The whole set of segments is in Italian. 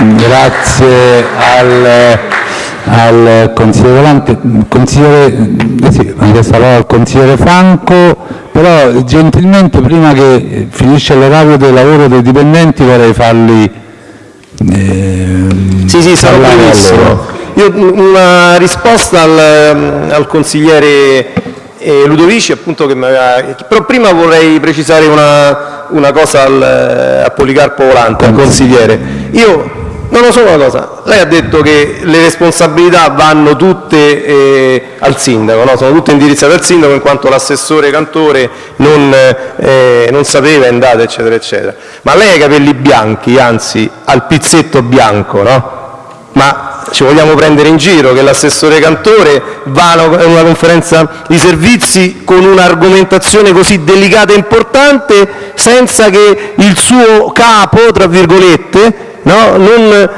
Grazie al, al consigliere Volante. Consigliere, eh sì, al consigliere Franco, però gentilmente prima che finisce l'orario del lavoro dei dipendenti vorrei farli eh, sì, sì, sarò brevissimo. Io una risposta al, al consigliere eh, Ludovici, appunto, che aveva, però prima vorrei precisare una, una cosa al, a Policarpo Volante, al consigliere. Io non lo so una cosa, lei ha detto che le responsabilità vanno tutte eh, al sindaco, no? sono tutte indirizzate al sindaco in quanto l'assessore Cantore non, eh, non sapeva, è andato, eccetera, eccetera. Ma lei ha i capelli bianchi, anzi ha il pizzetto bianco, no? Ma ci vogliamo prendere in giro che l'assessore Cantore va a una conferenza di servizi con un'argomentazione così delicata e importante senza che il suo capo, tra virgolette, no? non,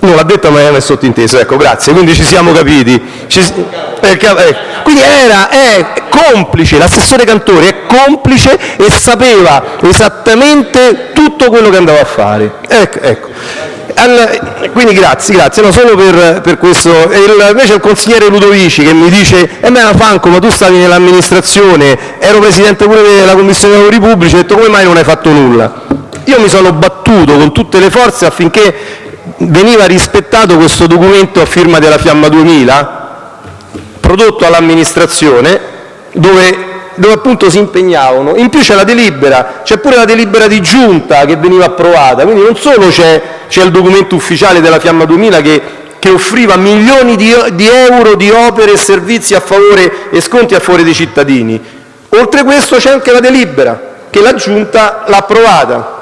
non l'ha detto ma è sottinteso, ecco grazie, quindi ci siamo capiti. Ci, eh, eh, quindi era, è complice, l'assessore Cantori è complice e sapeva esattamente tutto quello che andava a fare. Ecco, ecco. Al, quindi grazie, grazie, no, solo per, per questo. Il, invece il consigliere Ludovici che mi dice, eh beh Franco ma tu stavi nell'amministrazione, ero presidente pure della commissione dei lavori pubblici, ho detto come mai non hai fatto nulla? Io mi sono battuto con tutte le forze affinché veniva rispettato questo documento a firma della Fiamma 2000, prodotto all'amministrazione, dove dove appunto si impegnavano. In più c'è la delibera, c'è pure la delibera di giunta che veniva approvata, quindi non solo c'è il documento ufficiale della Fiamma 2000 che, che offriva milioni di, di euro di opere e servizi a favore e sconti a favore dei cittadini, oltre questo c'è anche la delibera che la giunta l'ha approvata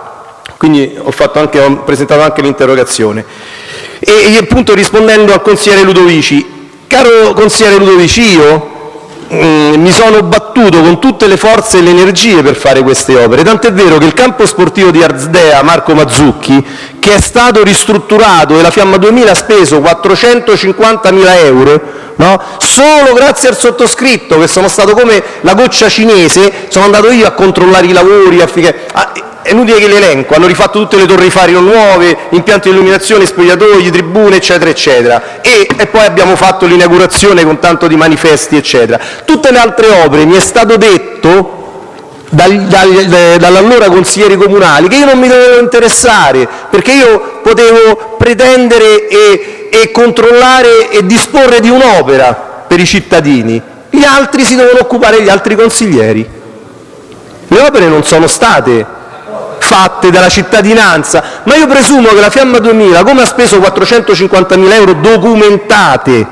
quindi ho, anche, ho presentato anche l'interrogazione. E, e appunto rispondendo al consigliere Ludovici, caro consigliere Ludovici, io mm, mi sono battuto con tutte le forze e le energie per fare queste opere, tant'è vero che il campo sportivo di Arzdea Marco Mazzucchi, che è stato ristrutturato e la Fiamma 2000 ha speso 450.000 euro, no? solo grazie al sottoscritto, che sono stato come la goccia cinese, sono andato io a controllare i lavori, affinché, a, è inutile che l'elenco, hanno rifatto tutte le torri Fario nuove, impianti di illuminazione, spogliatoi, tribune, eccetera, eccetera. E, e poi abbiamo fatto l'inaugurazione con tanto di manifesti, eccetera. Tutte le altre opere mi è stato detto dall'allora consiglieri comunali che io non mi dovevo interessare, perché io potevo pretendere e, e controllare e disporre di un'opera per i cittadini. Gli altri si devono occupare gli altri consiglieri. Le opere non sono state fatte dalla cittadinanza, ma io presumo che la Fiamma 2000, come ha speso 450.000 euro documentate,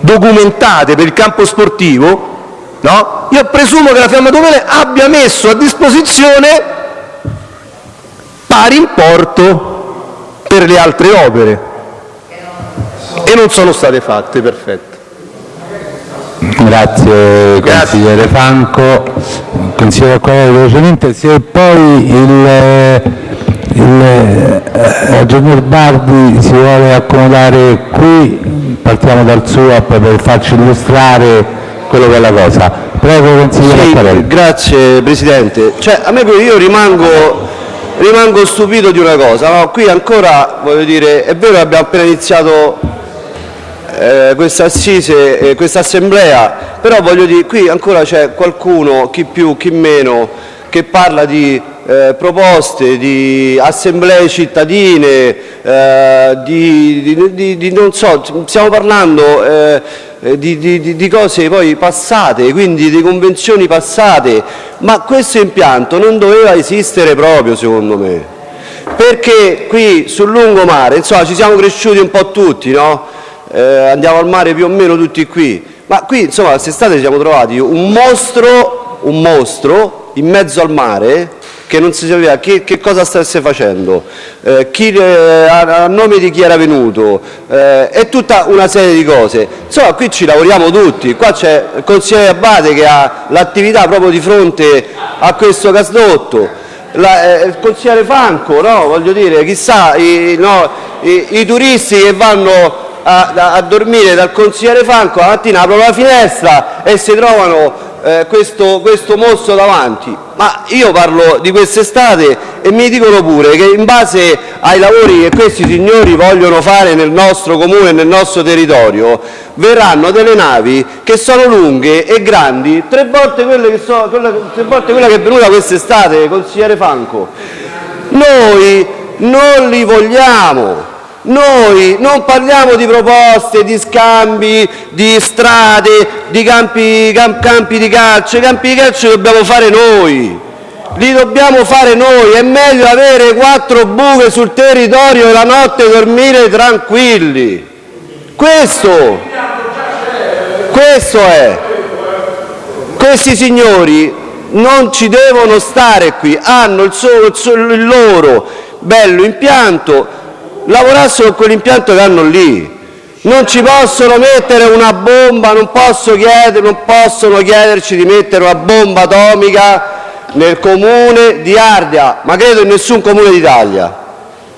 documentate per il campo sportivo, no? io presumo che la Fiamma 2000 abbia messo a disposizione pari importo per le altre opere e non sono state fatte, perfetto. Grazie consigliere Franco. Consigliere Acquarelli velocemente, se poi il, il eh, ragionier Bardi si vuole accomodare qui, partiamo dal suo per farci illustrare quello che è la cosa. Prego consigliere sì, Acquarelli. Grazie Presidente. Cioè, a me io rimango, rimango stupito di una cosa, no? qui ancora voglio dire, è vero che abbiamo appena iniziato eh, questa assise, eh, questa assemblea, però voglio dire, qui ancora c'è qualcuno, chi più, chi meno, che parla di eh, proposte, di assemblee cittadine, eh, di, di, di, non so, stiamo parlando eh, di, di, cose poi passate, quindi di convenzioni passate, ma questo impianto non doveva esistere proprio secondo me, perché qui sul lungomare, insomma ci siamo cresciuti un po' tutti, no? Eh, andiamo al mare più o meno tutti qui, ma qui insomma quest'estate siamo trovati un mostro, un mostro in mezzo al mare che non si sapeva che, che cosa stesse facendo, eh, chi, eh, a, a, nome di chi era venuto eh, e tutta una serie di cose. Insomma qui ci lavoriamo tutti, qua c'è il consigliere Abate che ha l'attività proprio di fronte a questo gasdotto, la, eh, il consigliere Franco, no? voglio dire, chissà i, no, i, i turisti che vanno a, a dormire dal consigliere Franco, la mattina aprono la finestra e si trovano eh, questo, questo mostro davanti, ma io parlo di quest'estate e mi dicono pure che in base ai lavori che questi signori vogliono fare nel nostro comune, nel nostro territorio, verranno delle navi che sono lunghe e grandi tre volte quelle che, so, quella, tre volte quella che è venuta quest'estate, consigliere Franco. Noi non li vogliamo. Noi non parliamo di proposte, di scambi, di strade, di campi, camp, campi di calcio. I campi di calcio li dobbiamo fare noi. Li dobbiamo fare noi. È meglio avere quattro buche sul territorio e la notte dormire tranquilli. Questo, questo è. Questi signori non ci devono stare qui, hanno il, solo, il loro bello impianto, lavorassero con quell'impianto che hanno lì. Non ci possono mettere una bomba, non, posso chiedere, non possono chiederci di mettere una bomba atomica nel comune di Ardea, ma credo in nessun comune d'Italia.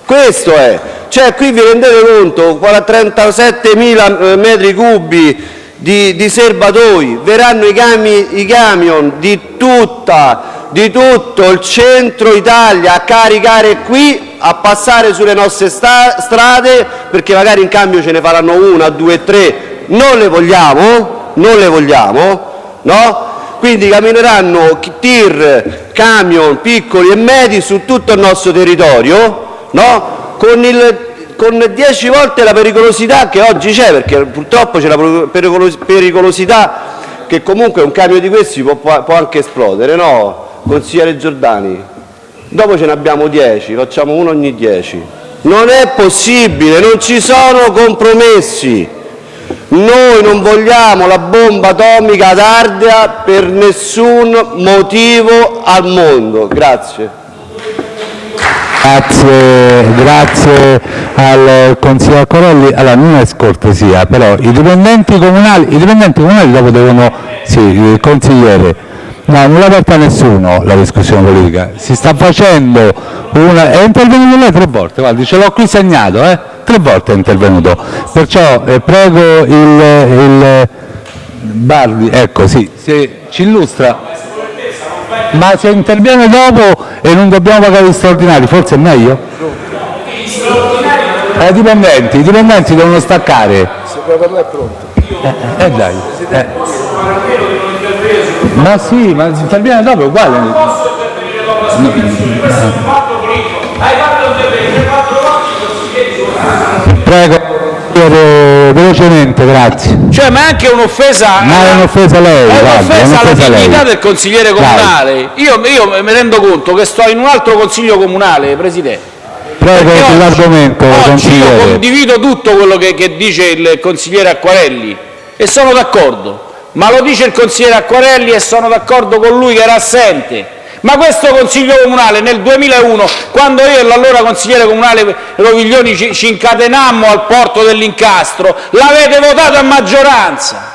Questo è. Cioè qui vi rendete conto, 37.000 eh, metri cubi di, di serbatoi, verranno i, cami, i camion di, tutta, di tutto il centro Italia a caricare qui a passare sulle nostre strade perché magari in cambio ce ne faranno una, due, tre, non le vogliamo, non le vogliamo, no? Quindi cammineranno tir, camion piccoli e medi su tutto il nostro territorio, no? Con il con 10 volte la pericolosità che oggi c'è, perché purtroppo c'è la pericolosità che comunque un camion di questi può, può anche esplodere, no? Consigliere Giordani, dopo ce ne abbiamo 10, facciamo uno ogni 10. Non è possibile, non ci sono compromessi. Noi non vogliamo la bomba atomica ad Ardea per nessun motivo al mondo. Grazie. Grazie, grazie al consigliere Corelli. Allora, non è scortesia, però i dipendenti comunali, i dipendenti comunali dopo devono, sì, il consigliere, no, non l'ha aperta nessuno la discussione politica, si sta facendo una, è intervenuto lei tre volte, guardi, ce l'ho qui segnato, eh? tre volte è intervenuto, perciò eh, prego il, il Bardi, ecco sì, se ci illustra ma se interviene dopo e non dobbiamo pagare gli straordinari, forse è meglio? Eh, I dipendenti, i dipendenti devono staccare. Se per lei è pronto. Eh, eh dai. Eh. Ma sì, ma se interviene dopo è uguale. No. Prego velocemente, grazie. Cioè, ma è anche un'offesa. Ma è un'offesa lei. È un'offesa alla dignità del consigliere comunale. Io, io, mi rendo conto che sto in un altro consiglio comunale, Presidente. Prego sull'argomento, consigliere. Io condivido tutto quello che, che dice il consigliere Acquarelli e sono d'accordo. Ma lo dice il consigliere Acquarelli e sono d'accordo con lui che era assente ma questo Consiglio comunale nel 2001, quando io e l'allora consigliere comunale Roviglioni ci, ci incatenammo al porto dell'Incastro, l'avete votato a maggioranza.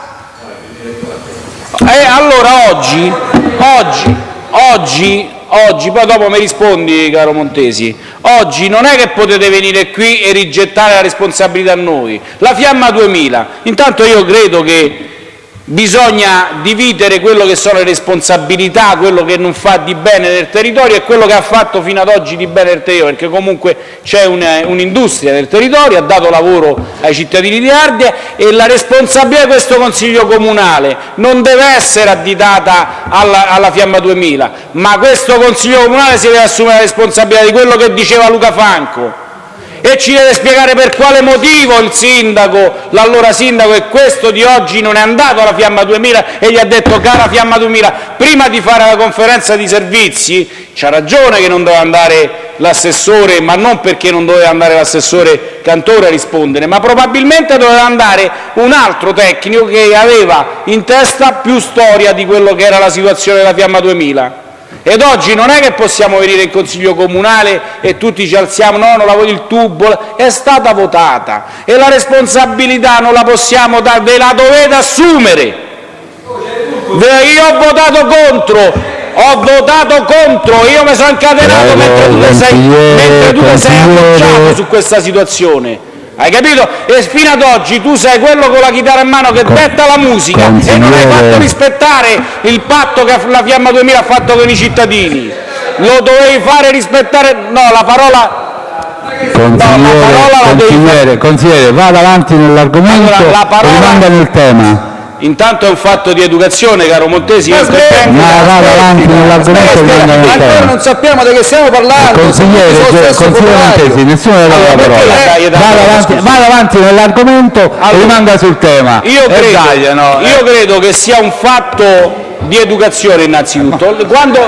E allora oggi, oggi, oggi, oggi, poi dopo mi rispondi caro Montesi, oggi non è che potete venire qui e rigettare la responsabilità a noi. La Fiamma 2000, intanto io credo che Bisogna dividere quello che sono le responsabilità, quello che non fa di bene nel territorio e quello che ha fatto fino ad oggi di bene nel territorio, perché comunque c'è un'industria nel territorio, ha dato lavoro ai cittadini di Ardea e la responsabilità di questo Consiglio comunale. Non deve essere additata alla, alla Fiamma 2000, ma questo Consiglio comunale si deve assumere la responsabilità di quello che diceva Luca Franco, e ci deve spiegare per quale motivo il sindaco, l'allora sindaco e questo di oggi non è andato alla Fiamma 2000 e gli ha detto cara Fiamma 2000 prima di fare la conferenza di servizi c'ha ragione che non doveva andare l'assessore ma non perché non doveva andare l'assessore Cantore a rispondere ma probabilmente doveva andare un altro tecnico che aveva in testa più storia di quello che era la situazione della Fiamma 2000 ed oggi non è che possiamo venire in Consiglio comunale e tutti ci alziamo, no, non la voglio il tubo, è stata votata e la responsabilità non la possiamo dare, ve la dovete assumere. Io ho votato contro, ho votato contro, io mi sono incatenato mentre tu sei, mentre tu sei appoggiato su questa situazione. Hai capito? E fino ad oggi tu sei quello con la chitarra in mano che detta la musica e non hai fatto rispettare il patto che la Fiamma 2000 ha fatto con i cittadini. Lo dovevi fare rispettare... No, la parola... Consigliere, no, la parola consigliere, consigliere, vada avanti nell'argomento allora, parola... rimanga nel tema. Intanto è un fatto di educazione, caro Montesi. Ma vada avanti nell'argomento Ancora non sappiamo di che stiamo parlando. Consigliere, consigliere Montesi, nessuno della allora, parola. Vada avanti, vada avanti nell'argomento allora, e rimanga sul tema. Io credo, Italia, no? io credo che sia un fatto di educazione innanzitutto. Quando,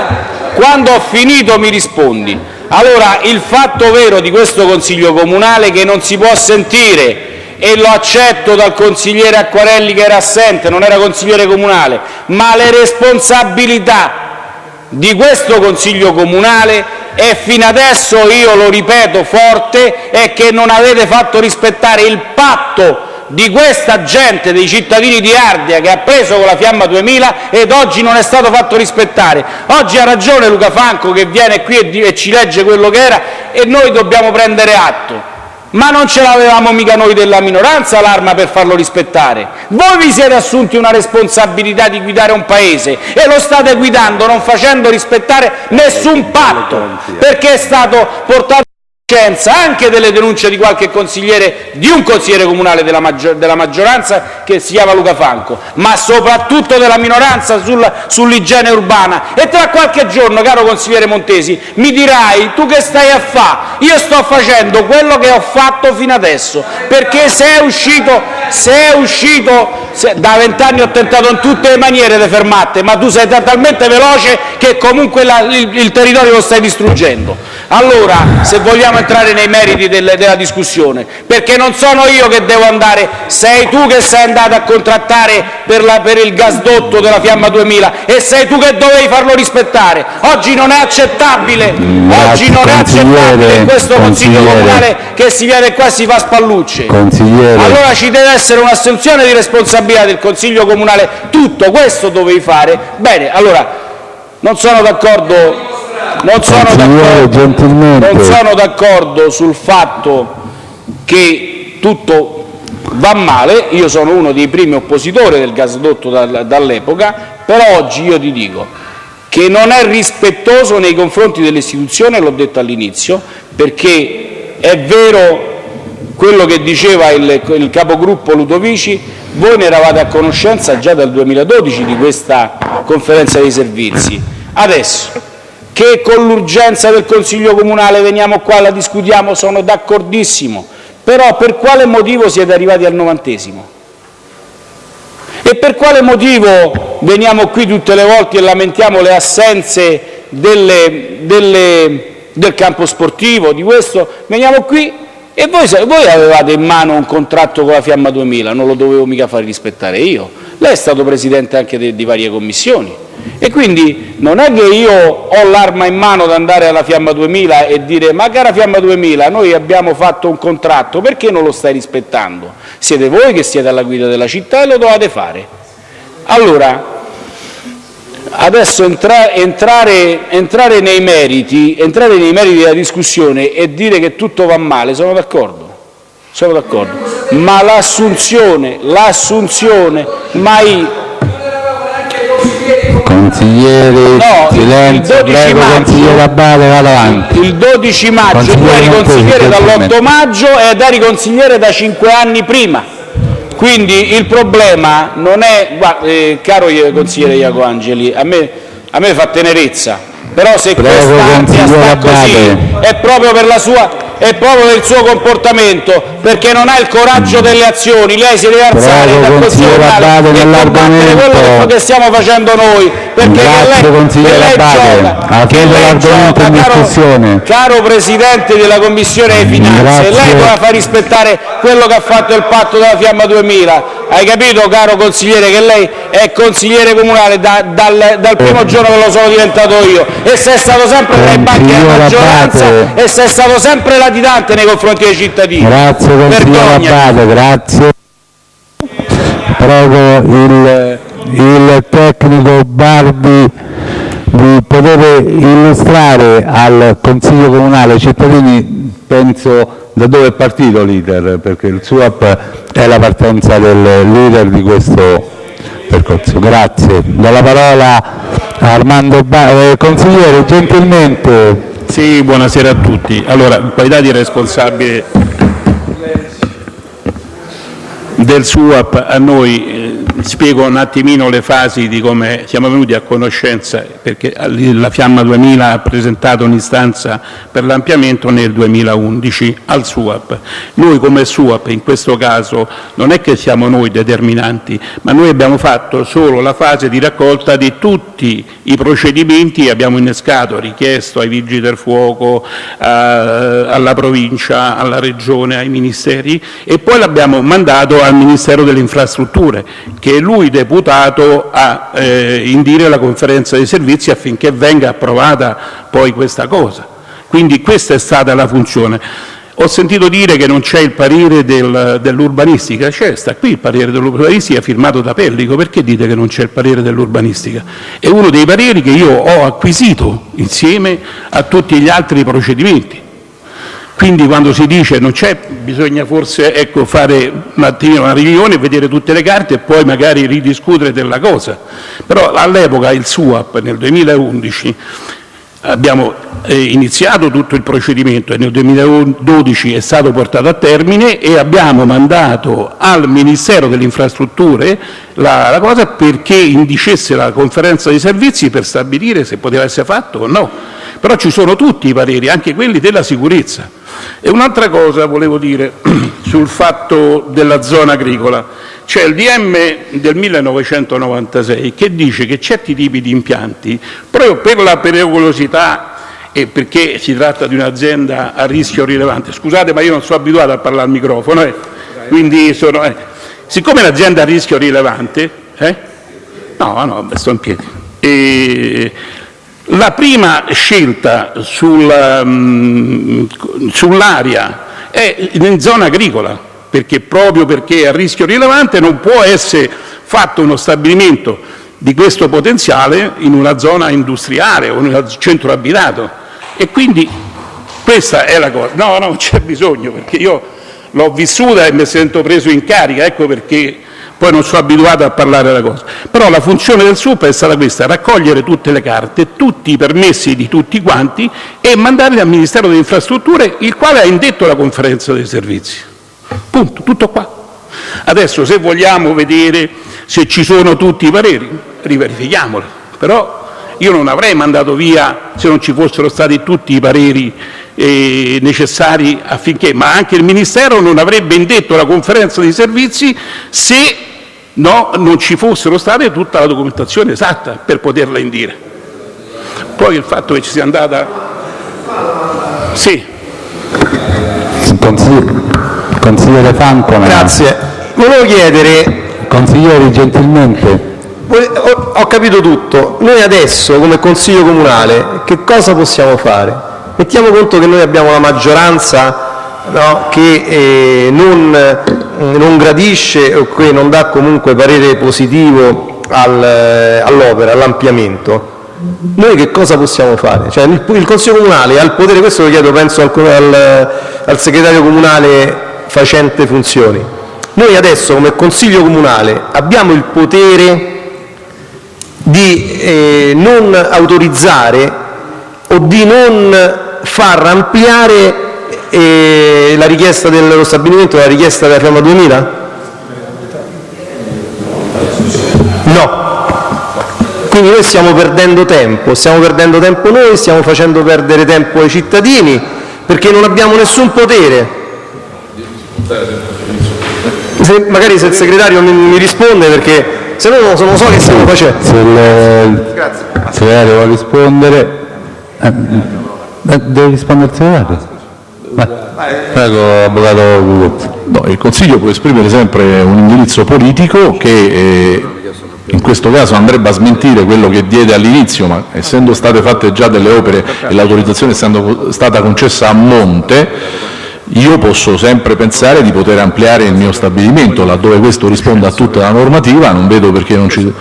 quando ho finito mi rispondi. Allora, il fatto vero di questo Consiglio Comunale è che non si può sentire e lo accetto dal consigliere Acquarelli che era assente, non era consigliere comunale, ma le responsabilità di questo Consiglio comunale e fino adesso, io lo ripeto forte, è che non avete fatto rispettare il patto di questa gente, dei cittadini di Ardea che ha preso con la Fiamma 2000 ed oggi non è stato fatto rispettare. Oggi ha ragione Luca Franco che viene qui e ci legge quello che era e noi dobbiamo prendere atto. Ma non ce l'avevamo mica noi della minoranza l'arma per farlo rispettare. Voi vi siete assunti una responsabilità di guidare un Paese e lo state guidando non facendo rispettare nessun patto, perché è stato portato anche delle denunce di qualche consigliere, di un consigliere comunale della, maggior, della maggioranza che si chiama Luca Franco, ma soprattutto della minoranza sul, sull'igiene urbana. E tra qualche giorno, caro consigliere Montesi, mi dirai tu che stai a fare? Io sto facendo quello che ho fatto fino adesso, perché se è uscito, se è uscito da vent'anni ho tentato in tutte le maniere di fermarti, ma tu sei talmente veloce che comunque il territorio lo stai distruggendo. Allora, se vogliamo entrare nei meriti del, della discussione, perché non sono io che devo andare, sei tu che sei andato a contrattare per, la, per il gasdotto della Fiamma 2000 e sei tu che dovevi farlo rispettare. Oggi non è accettabile, oggi non è accettabile questo Consiglio Comunale che si viene qua e si fa spallucce. Allora ci deve essere un'assunzione di responsabilità del Consiglio Comunale, tutto questo dovevi fare. Bene, allora non sono d'accordo non sono d'accordo. sul fatto che tutto va male, io sono uno dei primi oppositori del gasdotto dall'epoca, però oggi io ti dico che non è rispettoso nei confronti delle istituzioni, l'ho detto all'inizio, perché è vero quello che diceva il, il capogruppo Ludovici, voi ne eravate a conoscenza già dal 2012 di questa conferenza dei servizi. Adesso che con l'urgenza del Consiglio comunale veniamo qua e la discutiamo, sono d'accordissimo, però per quale motivo siete arrivati al novantesimo? E per quale motivo veniamo qui tutte le volte e lamentiamo le assenze delle, delle, del campo sportivo, di questo? Veniamo qui e voi, voi, avevate in mano un contratto con la Fiamma 2000, non lo dovevo mica fare rispettare io. Lei è stato presidente anche di, di varie commissioni. E quindi non è che io ho l'arma in mano da andare alla Fiamma 2000 e dire ma cara Fiamma 2000 noi abbiamo fatto un contratto, perché non lo stai rispettando? Siete voi che siete alla guida della città e lo dovete fare. Allora, adesso entra, entrare, entrare, nei meriti, entrare nei meriti della discussione e dire che tutto va male, sono d'accordo, sono d'accordo, ma l'assunzione, l'assunzione mai Consigliere, no, silenzio, prego maggio, consigliere Abate, vada avanti. Il 12 maggio tu eri consigliere dall'8 maggio ed eri consigliere da 5 anni prima. Quindi il problema non è, guarda, eh, caro consigliere Iaco Angeli, a me, a me fa tenerezza, però se quest'ansia sta così è proprio per la sua è proprio del suo comportamento, perché non ha il coraggio delle azioni. Lei si deve alzare dal Consiglio Comunale e combattere quello che stiamo facendo noi, Grazie, che lei gioca, che lei gioca caro, Presidente della Commissione dei Finanze, Grazie. lei doveva far rispettare quello che ha fatto il patto della Fiamma 2000. Hai capito, caro consigliere, che lei è consigliere comunale da, dal, dal, primo giorno che lo sono diventato io e sei stato sempre nei banchi della maggioranza e sei stato sempre latitante nei confronti dei cittadini. Grazie consigliere Abate, grazie. Prego il, il tecnico Bardi di poter illustrare al Consiglio Comunale, cittadini penso da dove è partito l'iter, perché il SUAP è la partenza del leader di questo percorso. Grazie. Do la parola a Armando ba eh, Consigliere, gentilmente. Sì, buonasera a tutti. Allora, in qualità di responsabile del SUAP a noi eh, spiego un attimino le fasi di come siamo venuti a conoscenza, perché la Fiamma 2000 ha presentato un'istanza per l'ampliamento nel 2011 al SUAP. Noi come SUAP in questo caso non è che siamo noi determinanti, ma noi abbiamo fatto solo la fase di raccolta di tutti i procedimenti, abbiamo innescato, richiesto ai Vigili del Fuoco, alla Provincia, alla Regione, ai Ministeri e poi l'abbiamo mandato al Ministero delle Infrastrutture che è lui deputato a eh, indire la conferenza dei servizi affinché venga approvata poi questa cosa. Quindi questa è stata la funzione. Ho sentito dire che non c'è il parere del, dell'urbanistica, c'è, sta qui il parere dell'urbanistica firmato da Pellico, perché dite che non c'è il parere dell'urbanistica? È uno dei pareri che io ho acquisito insieme a tutti gli altri procedimenti. Quindi quando si dice non c'è, bisogna forse ecco, fare un attimino una riunione, vedere tutte le carte e poi magari ridiscutere della cosa. Però all'epoca il SUAP nel 2011 abbiamo eh, iniziato tutto il procedimento e nel 2012 è stato portato a termine e abbiamo mandato al Ministero delle Infrastrutture la, la cosa perché indicesse la conferenza dei servizi per stabilire se poteva essere fatto o no. Però ci sono tutti i pareri, anche quelli della sicurezza. E un'altra cosa volevo dire sul fatto della zona agricola. C'è il DM del 1996 che dice che certi tipi di impianti, proprio per la pericolosità e perché si tratta di un'azienda a rischio rilevante, scusate ma io non sono abituato a parlare al microfono, eh, quindi sono, eh. siccome è a rischio rilevante, eh, no, no, sto in piedi, e, la prima scelta mm, sull'aria è in zona agricola, perché proprio perché è a rischio rilevante non può essere fatto uno stabilimento di questo potenziale in una zona industriale o in un centro abitato. E quindi questa è la cosa. No, no, non c'è bisogno, perché io l'ho vissuta e mi sento preso in carica, ecco perché poi non sono abituato a parlare della cosa. Però la funzione del SUP è stata questa, raccogliere tutte le carte, tutti i permessi di tutti quanti e mandarli al Ministero delle Infrastrutture, il quale ha indetto la conferenza dei servizi. Punto, tutto qua. Adesso se vogliamo vedere se ci sono tutti i pareri, riverifichiamoli. Però io non avrei mandato via se non ci fossero stati tutti i pareri eh, necessari affinché, ma anche il Ministero non avrebbe indetto la conferenza dei servizi se non ci fossero state tutta la documentazione esatta per poterla indire. Poi il fatto che ci sia andata... Sì. Consigliere Franco. Grazie. Volevo chiedere... Consiglieri, gentilmente. Ho capito tutto. Noi adesso, come Consiglio Comunale, che cosa possiamo fare? Mettiamo conto che noi abbiamo la maggioranza no, che eh, non, non, gradisce o che non dà comunque parere positivo al, all'opera, all'ampliamento. Noi che cosa possiamo fare? Cioè, il, il, Consiglio Comunale ha il potere, questo lo chiedo penso al, al, al segretario comunale facente funzioni, noi adesso come Consiglio Comunale abbiamo il potere di eh, non autorizzare o di non far ampliare eh, la richiesta dello stabilimento, la richiesta della Fiamma 2000? No. Quindi noi stiamo perdendo tempo, stiamo perdendo tempo noi, stiamo facendo perdere tempo ai cittadini perché non abbiamo nessun potere. Se, magari se il segretario mi, mi risponde perché se no non so che stiamo facendo. Se il segretario vuole rispondere. Eh, Deve rispondere il segretario? Prego, avvocato. No, il Consiglio può esprimere sempre un indirizzo politico che eh, in questo caso andrebbe a smentire quello che diede all'inizio, ma essendo state fatte già delle opere e l'autorizzazione essendo stata concessa a monte, io posso sempre pensare di poter ampliare il mio stabilimento, laddove questo risponda a tutta la normativa, non vedo perché non ci...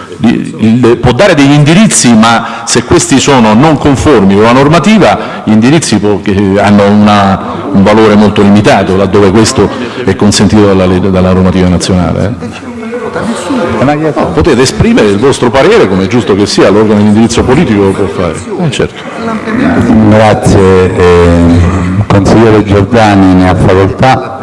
può dare degli indirizzi, ma se questi sono non conformi con la normativa, gli indirizzi hanno una, un valore molto limitato, laddove questo è consentito dalla, dalla normativa nazionale. Eh. No, potete esprimere il vostro parere, come è giusto che sia, l'organo di indirizzo politico lo può fare. Eh, certo. Grazie. Eh, consigliere Giordani ne ha facoltà.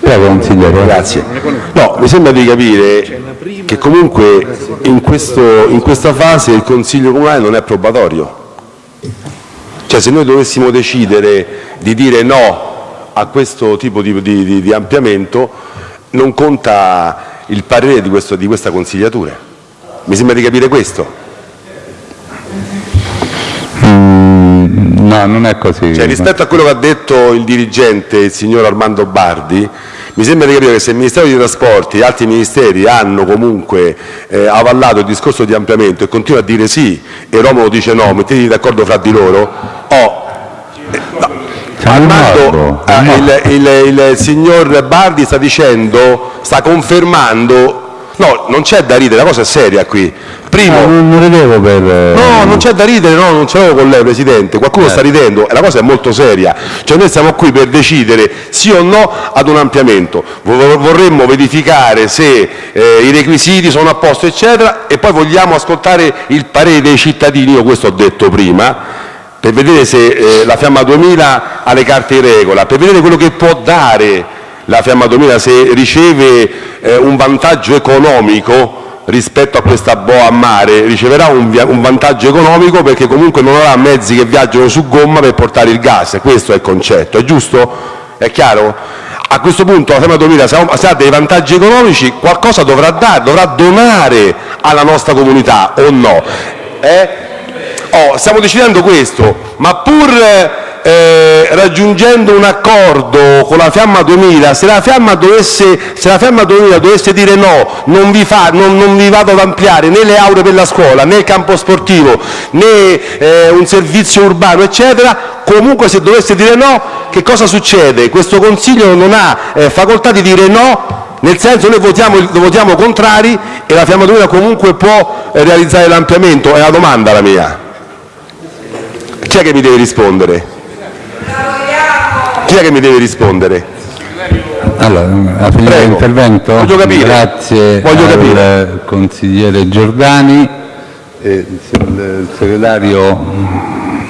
Prego, consigliere. Grazie. No, mi sembra di capire che comunque in, questo, in questa fase il Consiglio Comunale non è probatorio. Cioè se noi dovessimo decidere di dire no a questo tipo di, di, di ampliamento non conta il parere di, questo, di questa consigliatura. Mi sembra di capire questo. No, non è così. Cioè, rispetto a quello che ha detto il dirigente, il signor Armando Bardi, mi sembra di capire che se il Ministero dei Trasporti e altri ministeri hanno comunque eh, avallato il discorso di ampliamento e continua a dire sì e Romolo dice no, mettetevi d'accordo fra di loro, oh, eh, no, Armando, eh, il, il, il, signor Bardi sta dicendo, sta confermando, no, non c'è da ridere, la cosa è seria qui. Primo, no, non ridevo per... No, non c'è da ridere, no, non ce l'avevo con lei Presidente, qualcuno eh. sta ridendo, la cosa è molto seria, cioè noi siamo qui per decidere sì o no ad un ampliamento, vorremmo verificare se eh, i requisiti sono a posto eccetera e poi vogliamo ascoltare il parere dei cittadini, io questo ho detto prima, per vedere se eh, la Fiamma 2000 ha le carte in regola, per vedere quello che può dare la Fiamma 2000, se riceve eh, un vantaggio economico rispetto a questa boa a mare, riceverà un, un, vantaggio economico perché comunque non avrà mezzi che viaggiano su gomma per portare il gas, questo è il concetto, è giusto? È chiaro? A questo punto la Fiamma 2000 se ha dei vantaggi economici qualcosa dovrà dare, dovrà donare alla nostra comunità o no? Eh? Oh, stiamo decidendo questo, ma pur raggiungendo un accordo con la Fiamma 2000, se la Fiamma, dovesse, se la Fiamma 2000 dovesse dire no, non vi, fa, non, non vi, vado ad ampliare né le aule per la scuola, né il campo sportivo, né eh, un servizio urbano, eccetera, comunque se dovesse dire no, che cosa succede? Questo Consiglio non ha eh, facoltà di dire no nel senso noi votiamo, votiamo contrari e la Fiamma 2000 comunque può eh, realizzare l'ampliamento, è la domanda la mia. Chi è che mi deve rispondere? Chi è che mi deve rispondere? Allora, a finire l'intervento, Voglio capire. grazie Voglio al capire. consigliere Giordani, e il segretario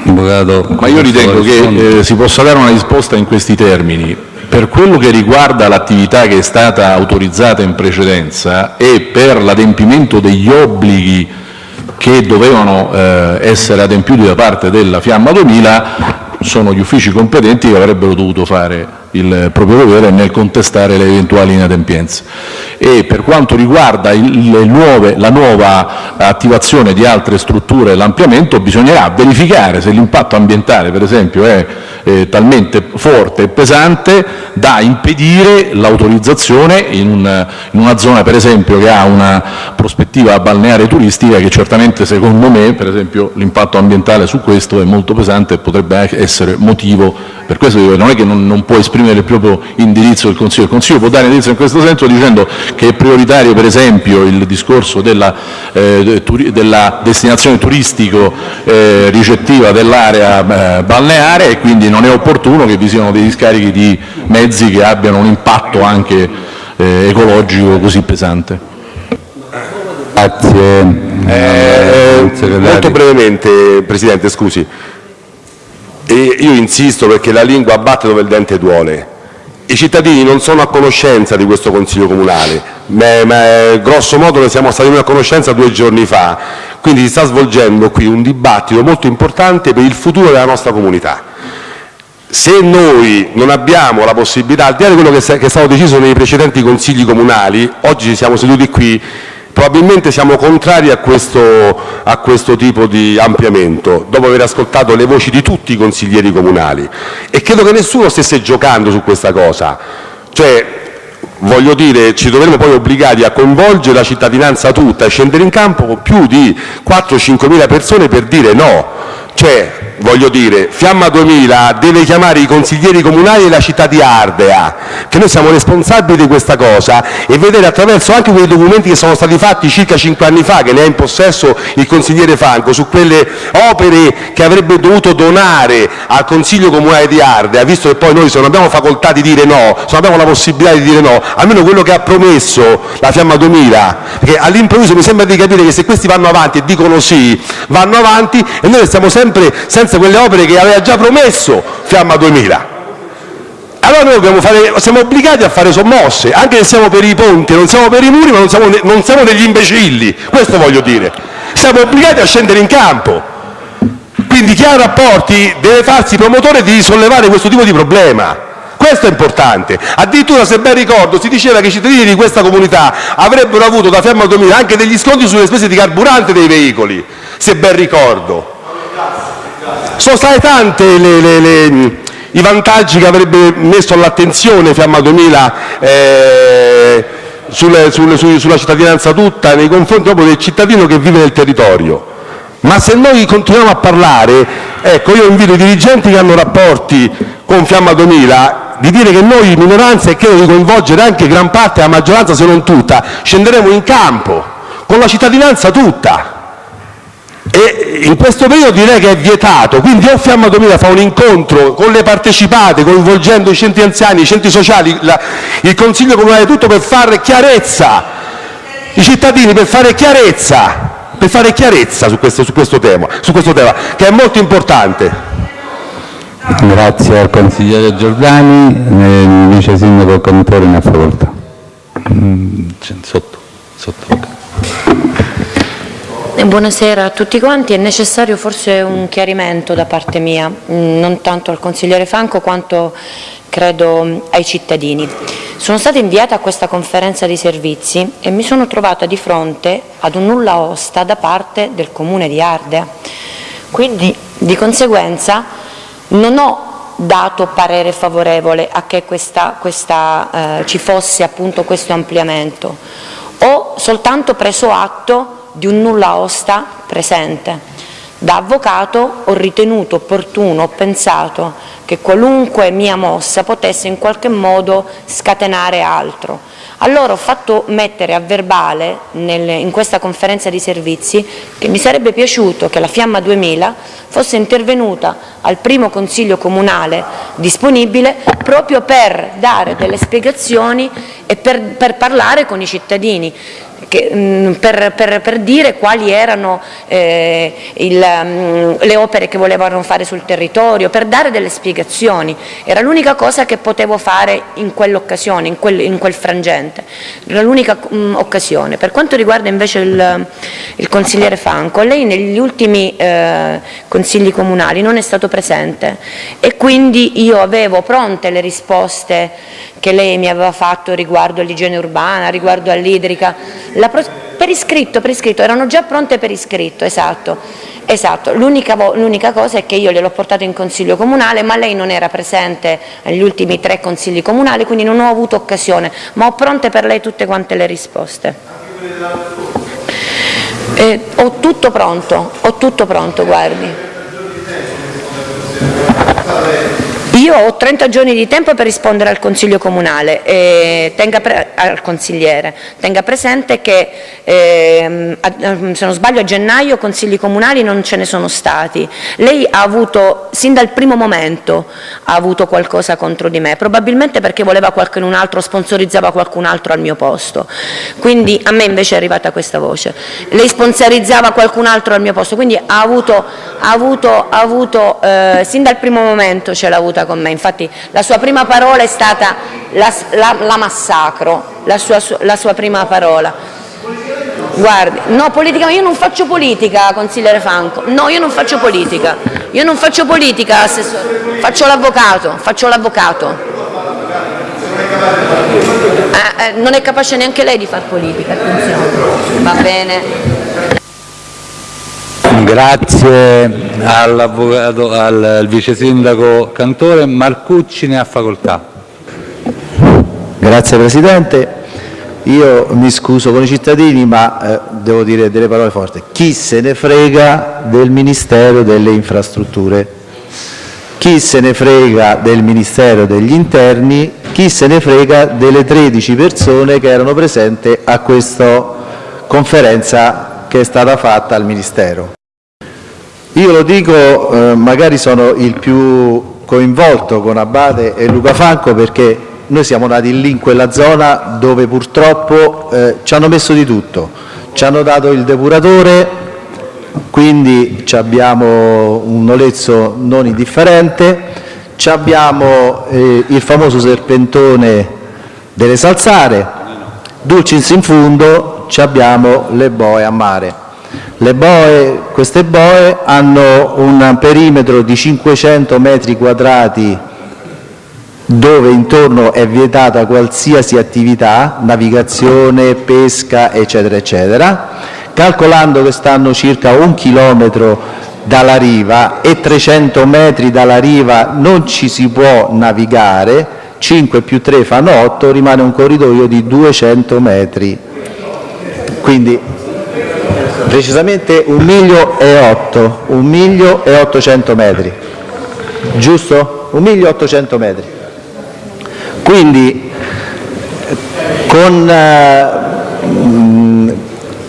Avvocato. Ma io ritengo che eh, si possa dare una risposta in questi termini. Per quello che riguarda l'attività che è stata autorizzata in precedenza e per l'adempimento degli obblighi che dovevano eh, essere adempiuti da parte della Fiamma 2000 sono gli uffici competenti che avrebbero dovuto fare il proprio dovere nel contestare le eventuali inadempienze. E per quanto riguarda il, nuove, la nuova attivazione di altre strutture e l'ampliamento, bisognerà verificare se l'impatto ambientale, per esempio, è eh, talmente forte e pesante da impedire l'autorizzazione in, un, in una zona, per esempio, che ha una prospettiva balneare turistica che certamente, secondo me, per esempio, l'impatto ambientale su questo è molto pesante e potrebbe essere motivo, per questo non è che non, non può esprimere il proprio indirizzo del Consiglio, il Consiglio può dare indirizzo in questo senso dicendo che è prioritario, per esempio, il discorso della, eh, della destinazione turistico eh, ricettiva dell'area eh, balneare e quindi non è opportuno che vi siano dei discarichi di mezzi che abbiano un impatto anche eh, ecologico così pesante. Grazie. Eh, molto brevemente, Presidente, scusi. E io insisto perché la lingua batte dove il dente duole. I cittadini non sono a conoscenza di questo Consiglio Comunale, ma, ma grosso modo ne siamo stati a conoscenza due giorni fa, quindi si sta svolgendo qui un dibattito molto importante per il futuro della nostra comunità se noi non abbiamo la possibilità, al di là di quello che è stato deciso nei precedenti consigli comunali, oggi ci siamo seduti qui, probabilmente siamo contrari a questo, a questo tipo di ampliamento, dopo aver ascoltato le voci di tutti i consiglieri comunali e credo che nessuno stesse giocando su questa cosa. Cioè, voglio dire, ci dovremmo poi obbligati a coinvolgere la cittadinanza tutta e scendere in campo con più di 4-5 mila persone per dire no. Cioè, voglio dire, Fiamma 2000 deve chiamare i consiglieri comunali della città di Ardea, che noi siamo responsabili di questa cosa, e vedere attraverso anche quei documenti che sono stati fatti circa cinque anni fa, che ne ha in possesso il consigliere Franco, su quelle opere che avrebbe dovuto donare al Consiglio Comunale di Ardea, visto che poi noi se non abbiamo facoltà di dire no, se non abbiamo la possibilità di dire no, almeno quello che ha promesso la Fiamma 2000, perché all'improvviso mi sembra di capire che se questi vanno avanti e dicono sì, vanno avanti e noi stiamo sempre senza quelle opere che aveva già promesso Fiamma 2000. Allora noi fare, siamo obbligati a fare sommosse, anche se siamo per i ponti, non siamo per i muri, ma non siamo, non siamo degli imbecilli, questo voglio dire. Siamo obbligati a scendere in campo. Quindi chi ha rapporti deve farsi promotore di risollevare questo tipo di problema. Questo è importante. Addirittura, se ben ricordo, si diceva che i cittadini di questa comunità avrebbero avuto da Fiamma 2000 anche degli sconti sulle spese di carburante dei veicoli, se ben ricordo. Sono stati tanti i vantaggi che avrebbe messo all'attenzione Fiamma 2000 eh, sulla cittadinanza tutta nei confronti proprio del cittadino che vive nel territorio. Ma se noi continuiamo a parlare, ecco, io invito i dirigenti che hanno rapporti con Fiamma 2000 di dire che noi minoranza, e credo di coinvolgere anche gran parte della maggioranza se non tutta, scenderemo in campo con la cittadinanza tutta in questo periodo direi che è vietato, quindi o Fiamma 2000 fa un incontro con le partecipate, coinvolgendo i centri anziani, i centri sociali, la, il Consiglio Comunale tutto per fare chiarezza, i cittadini per fare chiarezza, per fare chiarezza su questo, su questo, tema, su questo tema, che è molto importante. Grazie al consigliere Giordani, il vice sindaco Cantore ne ha facoltà. Sotto, sotto. Buonasera a tutti quanti, è necessario forse un chiarimento da parte mia, mm, non tanto al consigliere Franco quanto credo ai cittadini. Sono stata inviata a questa conferenza di servizi e mi sono trovata di fronte ad un nulla osta da parte del comune di Ardea, quindi di conseguenza non ho dato parere favorevole a che questa, questa, eh, ci fosse appunto questo ampliamento, ho soltanto preso atto di un nulla osta presente. Da avvocato ho ritenuto opportuno, ho pensato che qualunque mia mossa potesse in qualche modo scatenare altro. Allora ho fatto mettere a verbale nel, in questa conferenza di servizi che mi sarebbe piaciuto che la Fiamma 2000 fosse intervenuta al primo consiglio comunale disponibile proprio per dare delle spiegazioni e per, per parlare con i cittadini che, mm, per, per, per, dire quali erano eh, il, mm, le opere che volevano fare sul territorio, per dare delle spiegazioni. Era l'unica cosa che potevo fare in quell'occasione, in quel, in quel frangente. Era l'unica mm, occasione. Per quanto riguarda invece il, il consigliere Franco, lei negli ultimi eh, consigli comunali non è stato presente e quindi io avevo pronte le risposte che lei mi aveva fatto riguardo all'igiene urbana, riguardo all'idrica, per iscritto, per iscritto, erano già pronte per iscritto, esatto. esatto. L'unica cosa è che io gliel'ho portato in consiglio comunale, ma lei non era presente negli ultimi tre consigli comunali, quindi non ho avuto occasione, ma ho pronte per lei tutte quante le risposte. Eh, ho tutto pronto, ho tutto pronto, guardi. Io ho 30 giorni di tempo per rispondere al Consiglio Comunale, eh, al consigliere. Tenga presente che, eh, se non sbaglio, a gennaio consigli comunali non ce ne sono stati. Lei ha avuto, sin dal primo momento, ha avuto qualcosa contro di me, probabilmente perché voleva qualcun altro, sponsorizzava qualcun altro al mio posto. Quindi a me invece è arrivata questa voce. Lei sponsorizzava qualcun altro al mio posto, quindi ha avuto, ha avuto, ha avuto eh, sin dal primo momento ce l'ha avuta con me, infatti la sua prima parola è stata la, la, la massacro, la sua, la sua prima parola. Guardi, no, politica, io non faccio politica, consigliere Franco. No, io non faccio politica. Io non faccio politica, assessore. Faccio l'avvocato, faccio l'avvocato. Eh, eh, non è capace neanche lei di fare politica, attenzione. Va bene. Grazie al vice sindaco Cantore. Marcucci ne ha facoltà. Grazie Presidente. io mi scuso con i cittadini, ma eh, devo dire delle parole forti. Chi se ne frega del Ministero delle Infrastrutture? Chi se ne frega del Ministero degli Interni? Chi se ne frega delle 13 persone che erano presenti a questa conferenza che è stata fatta al Ministero? Io lo dico, eh, magari sono il più coinvolto con Abate e Luca Franco perché noi siamo nati lì in quella zona dove purtroppo eh, ci hanno messo di tutto. Ci hanno dato il depuratore, quindi abbiamo un nolezzo non indifferente, abbiamo eh, il famoso serpentone delle salsare, dulcis in fundo abbiamo le boe a mare. Boe, queste boe hanno un perimetro di 500 metri quadrati dove intorno è vietata qualsiasi attività, navigazione, pesca, eccetera, eccetera, calcolando che stanno circa un chilometro dalla riva e 300 metri dalla riva non ci si può navigare, 5 più 3 fanno 8, rimane un corridoio di 200 metri. Quindi precisamente un miglio e 8, un miglio e 800 metri, giusto? Un miglio e 800 metri. Quindi con, eh,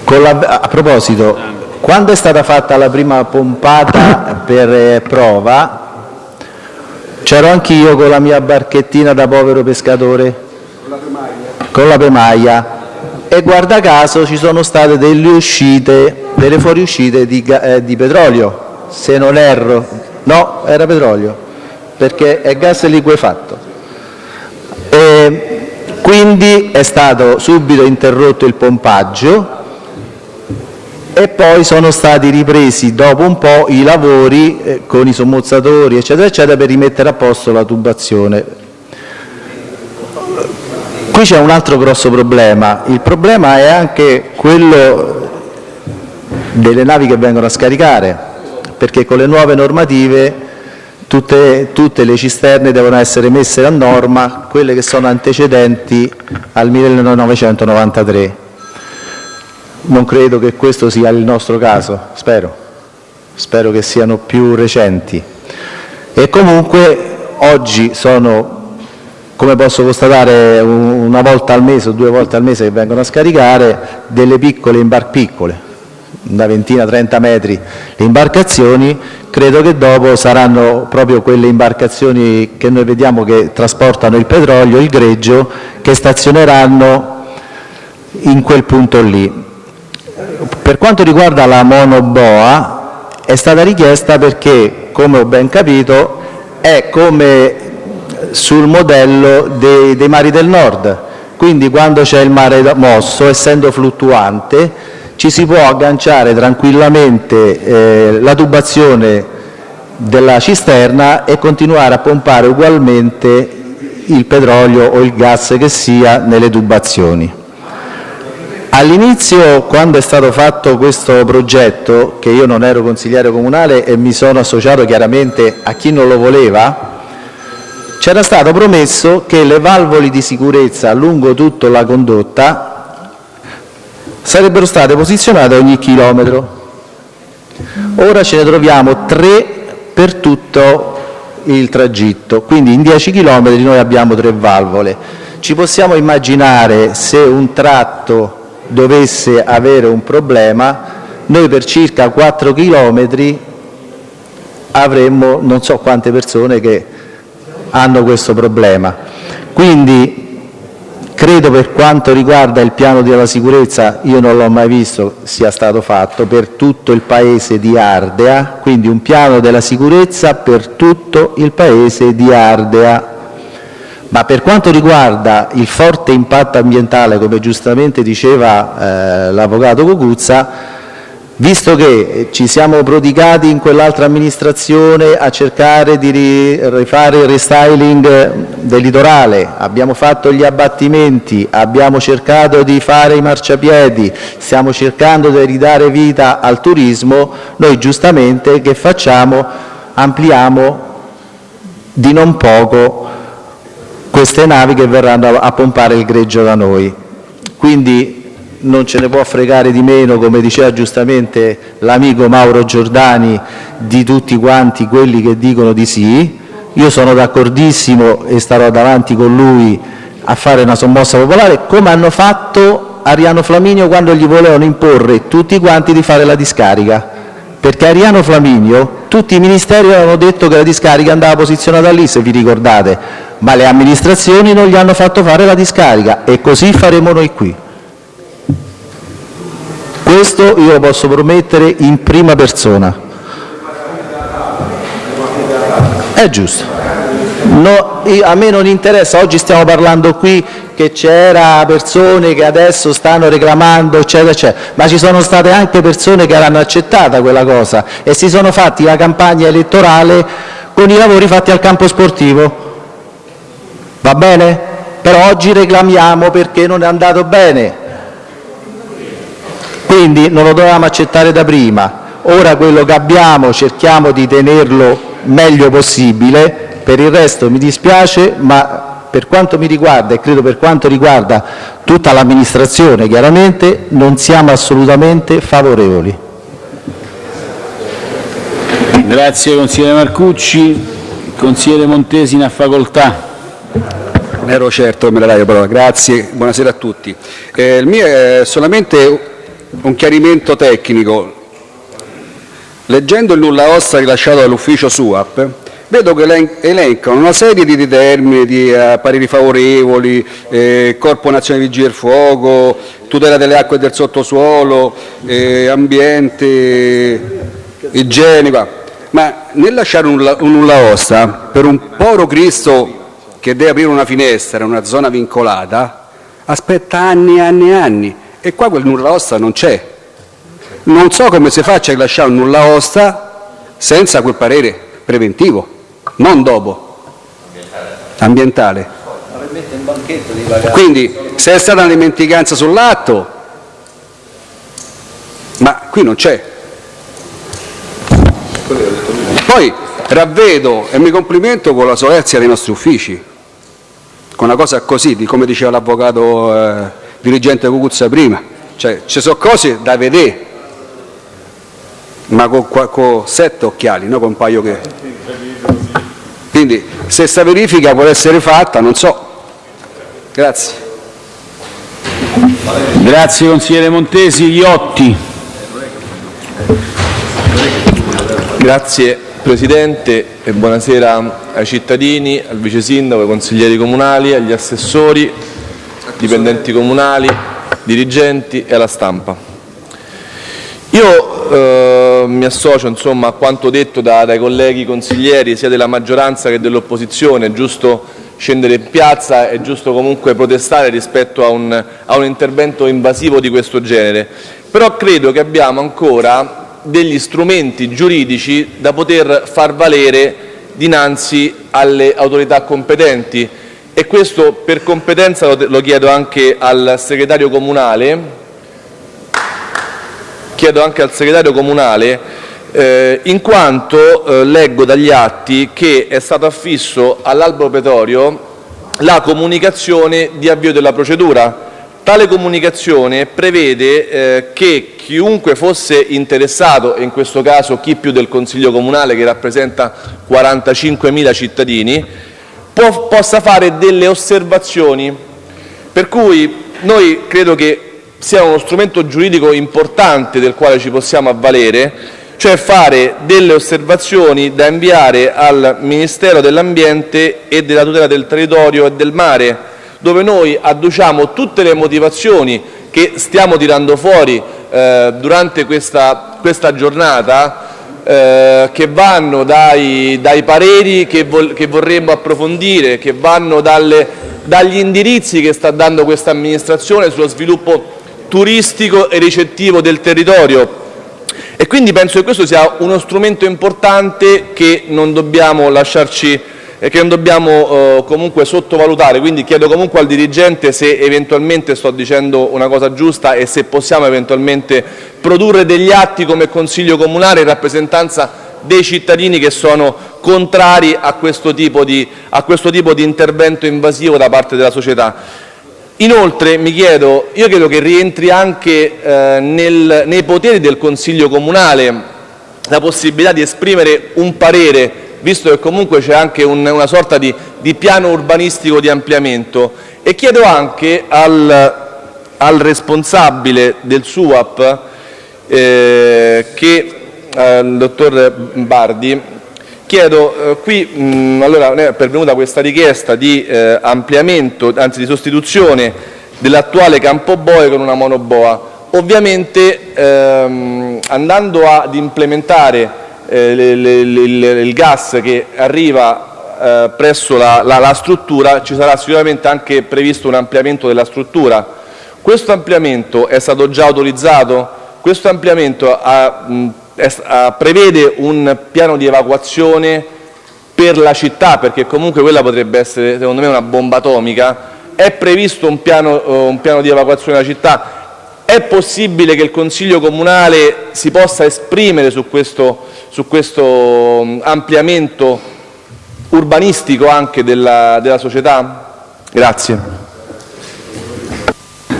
con la, a proposito, quando è stata fatta la prima pompata per eh, prova, c'ero anch'io con la mia barchettina da povero pescatore, con la pemaglia, e guarda caso ci sono state delle uscite, delle fuoriuscite di, eh, di petrolio, se non erro, no, era petrolio, perché è gas liquefatto. E quindi è stato subito interrotto il pompaggio e poi sono stati ripresi dopo un po' i lavori eh, con i sommozzatori eccetera eccetera per rimettere a posto la tubazione. Qui c'è un altro grosso problema, il problema è anche quello delle navi che vengono a scaricare, perché con le nuove normative tutte, tutte le cisterne devono essere messe a norma, quelle che sono antecedenti al 1993. Non credo che questo sia il nostro caso, spero, spero che siano più recenti. E comunque oggi sono, come posso constatare, una volta al mese o due volte al mese che vengono a scaricare delle piccole imbarcazioni piccole, una ventina, 30 metri le imbarcazioni, credo che dopo saranno proprio quelle imbarcazioni che noi vediamo che trasportano il petrolio, il greggio, che stazioneranno in quel punto lì. Per quanto riguarda la monoboa, è stata richiesta perché, come ho ben capito, è come sul modello dei, dei mari del nord, quindi quando c'è il mare mosso, essendo fluttuante, ci si può agganciare tranquillamente eh, la tubazione della cisterna e continuare a pompare ugualmente il petrolio o il gas che sia nelle tubazioni. All'inizio, quando è stato fatto questo progetto, che io non ero consigliere comunale e mi sono associato chiaramente a chi non lo voleva, c'era stato promesso che le valvole di sicurezza lungo tutta la condotta sarebbero state posizionate ogni chilometro. Ora ce ne troviamo tre per tutto il tragitto, quindi in 10 chilometri noi abbiamo tre valvole. Ci possiamo immaginare se un tratto dovesse avere un problema, noi per circa 4 chilometri avremmo non so quante persone che hanno questo problema. Quindi Credo per quanto riguarda il piano della sicurezza, io non l'ho mai visto sia stato fatto per tutto il paese di Ardea, quindi un piano della sicurezza per tutto il paese di Ardea. Ma per quanto riguarda il forte impatto ambientale, come giustamente diceva eh, l'avvocato Cocuzza, Visto che ci siamo prodigati in quell'altra amministrazione a cercare di rifare il restyling del litorale, abbiamo fatto gli abbattimenti, abbiamo cercato di fare i marciapiedi, stiamo cercando di ridare vita al turismo, noi giustamente che facciamo? Ampliamo di non poco queste navi che verranno a pompare il greggio da noi. quindi non ce ne può fregare di meno, come diceva giustamente l'amico Mauro Giordani, di tutti quanti quelli che dicono di sì. Io sono d'accordissimo e starò davanti con lui a fare una sommossa popolare, come hanno fatto Ariano Flaminio quando gli volevano imporre tutti quanti di fare la discarica. Perché Ariano Flaminio, tutti i ministeri avevano detto che la discarica andava posizionata lì, se vi ricordate, ma le amministrazioni non gli hanno fatto fare la discarica e così faremo noi qui. Questo io lo posso promettere in prima persona. È giusto. No, a me non interessa, oggi stiamo parlando qui che c'era persone che adesso stanno reclamando, eccetera, eccetera, ma ci sono state anche persone che hanno accettata quella cosa e si sono fatti la campagna elettorale con i lavori fatti al campo sportivo. Va bene? Però oggi reclamiamo perché non è andato bene. Quindi non lo dovevamo accettare da prima. Ora quello che abbiamo cerchiamo di tenerlo meglio possibile. Per il resto mi dispiace, ma per quanto mi riguarda e credo per quanto riguarda tutta l'amministrazione chiaramente, non siamo assolutamente favorevoli. Grazie consigliere Marcucci. Consigliere Montesi, a facoltà. Ero certo che me la dai la parola. Grazie, buonasera a tutti. Eh, il mio è solamente un chiarimento tecnico. Leggendo il nulla osta rilasciato dall'ufficio SUAP, vedo che elencano una serie di termini, di uh, pareri favorevoli, eh, Corpo Nazionale Vigili del Fuoco, tutela delle acque e del sottosuolo, eh, ambiente, igiene, ma nel lasciare un, un nulla osta per un povero Cristo che deve aprire una finestra in una zona vincolata, aspetta anni e anni e anni e qua quel nulla osta non c'è. Non so come si faccia a lasciare un nulla osta senza quel parere preventivo, non dopo, ambientale. Quindi se è stata una dimenticanza sull'atto, ma qui non c'è. Poi ravvedo e mi complimento con la solerzia dei nostri uffici, con una cosa così, di come diceva l'avvocato eh, dirigente Cucuzza prima, cioè ci sono cose da vedere, ma con, con sette occhiali, non con un paio che... Quindi se questa verifica può essere fatta, non so. Grazie. Grazie consigliere Montesi. Iotti. Grazie Presidente e buonasera ai cittadini, al Vice Sindaco, ai consiglieri comunali, agli assessori, dipendenti comunali, dirigenti e alla stampa. Io eh, mi associo insomma, a quanto detto da, dai colleghi consiglieri sia della maggioranza che dell'opposizione, è giusto scendere in piazza, è giusto comunque protestare rispetto a un, a un intervento invasivo di questo genere, però credo che abbiamo ancora degli strumenti giuridici da poter far valere dinanzi alle autorità competenti e questo per competenza lo chiedo anche al segretario comunale, chiedo anche al segretario comunale eh, in quanto eh, leggo dagli atti che è stato affisso all'albo pretorio la comunicazione di avvio della procedura. Tale comunicazione prevede eh, che chiunque fosse interessato, e in questo caso chi più del Consiglio comunale che rappresenta 45.000 cittadini, può, possa fare delle osservazioni, per cui noi credo che sia uno strumento giuridico importante del quale ci possiamo avvalere, cioè fare delle osservazioni da inviare al Ministero dell'Ambiente e della tutela del territorio e del mare, dove noi adduciamo tutte le motivazioni che stiamo tirando fuori eh, durante questa, questa giornata eh, che vanno dai, dai pareri che, vol che, vorremmo approfondire, che vanno dalle, dagli indirizzi che sta dando questa amministrazione sullo sviluppo turistico e ricettivo del territorio. E quindi penso che questo sia uno strumento importante che non dobbiamo lasciarci e che non dobbiamo eh, comunque sottovalutare, quindi chiedo comunque al dirigente se eventualmente sto dicendo una cosa giusta e se possiamo eventualmente produrre degli atti come Consiglio comunale in rappresentanza dei cittadini che sono contrari a questo tipo di, questo tipo di intervento invasivo da parte della società. Inoltre mi chiedo, io credo che rientri anche eh, nel, nei poteri del Consiglio Comunale la possibilità di esprimere un parere, visto che comunque c'è anche un, una sorta di, di, piano urbanistico di ampliamento e chiedo anche al, al responsabile del SUAP, eh, che, eh, dottor Bardi, Chiedo, eh, qui mh, allora è pervenuta questa richiesta di eh, ampliamento, anzi di sostituzione dell'attuale campo boe con una monoboa. Ovviamente ehm, andando ad implementare le, le, le, il gas che arriva eh, presso la, la, la struttura ci sarà sicuramente anche previsto un ampliamento della struttura. Questo ampliamento è stato già autorizzato? Questo ampliamento ha mh, prevede un piano di evacuazione per la città, perché comunque quella potrebbe essere secondo me una bomba atomica, è previsto un piano, eh, un piano di evacuazione della città, è possibile che il Consiglio Comunale si possa esprimere su questo, su questo mm, ampliamento urbanistico anche della, della società? Grazie.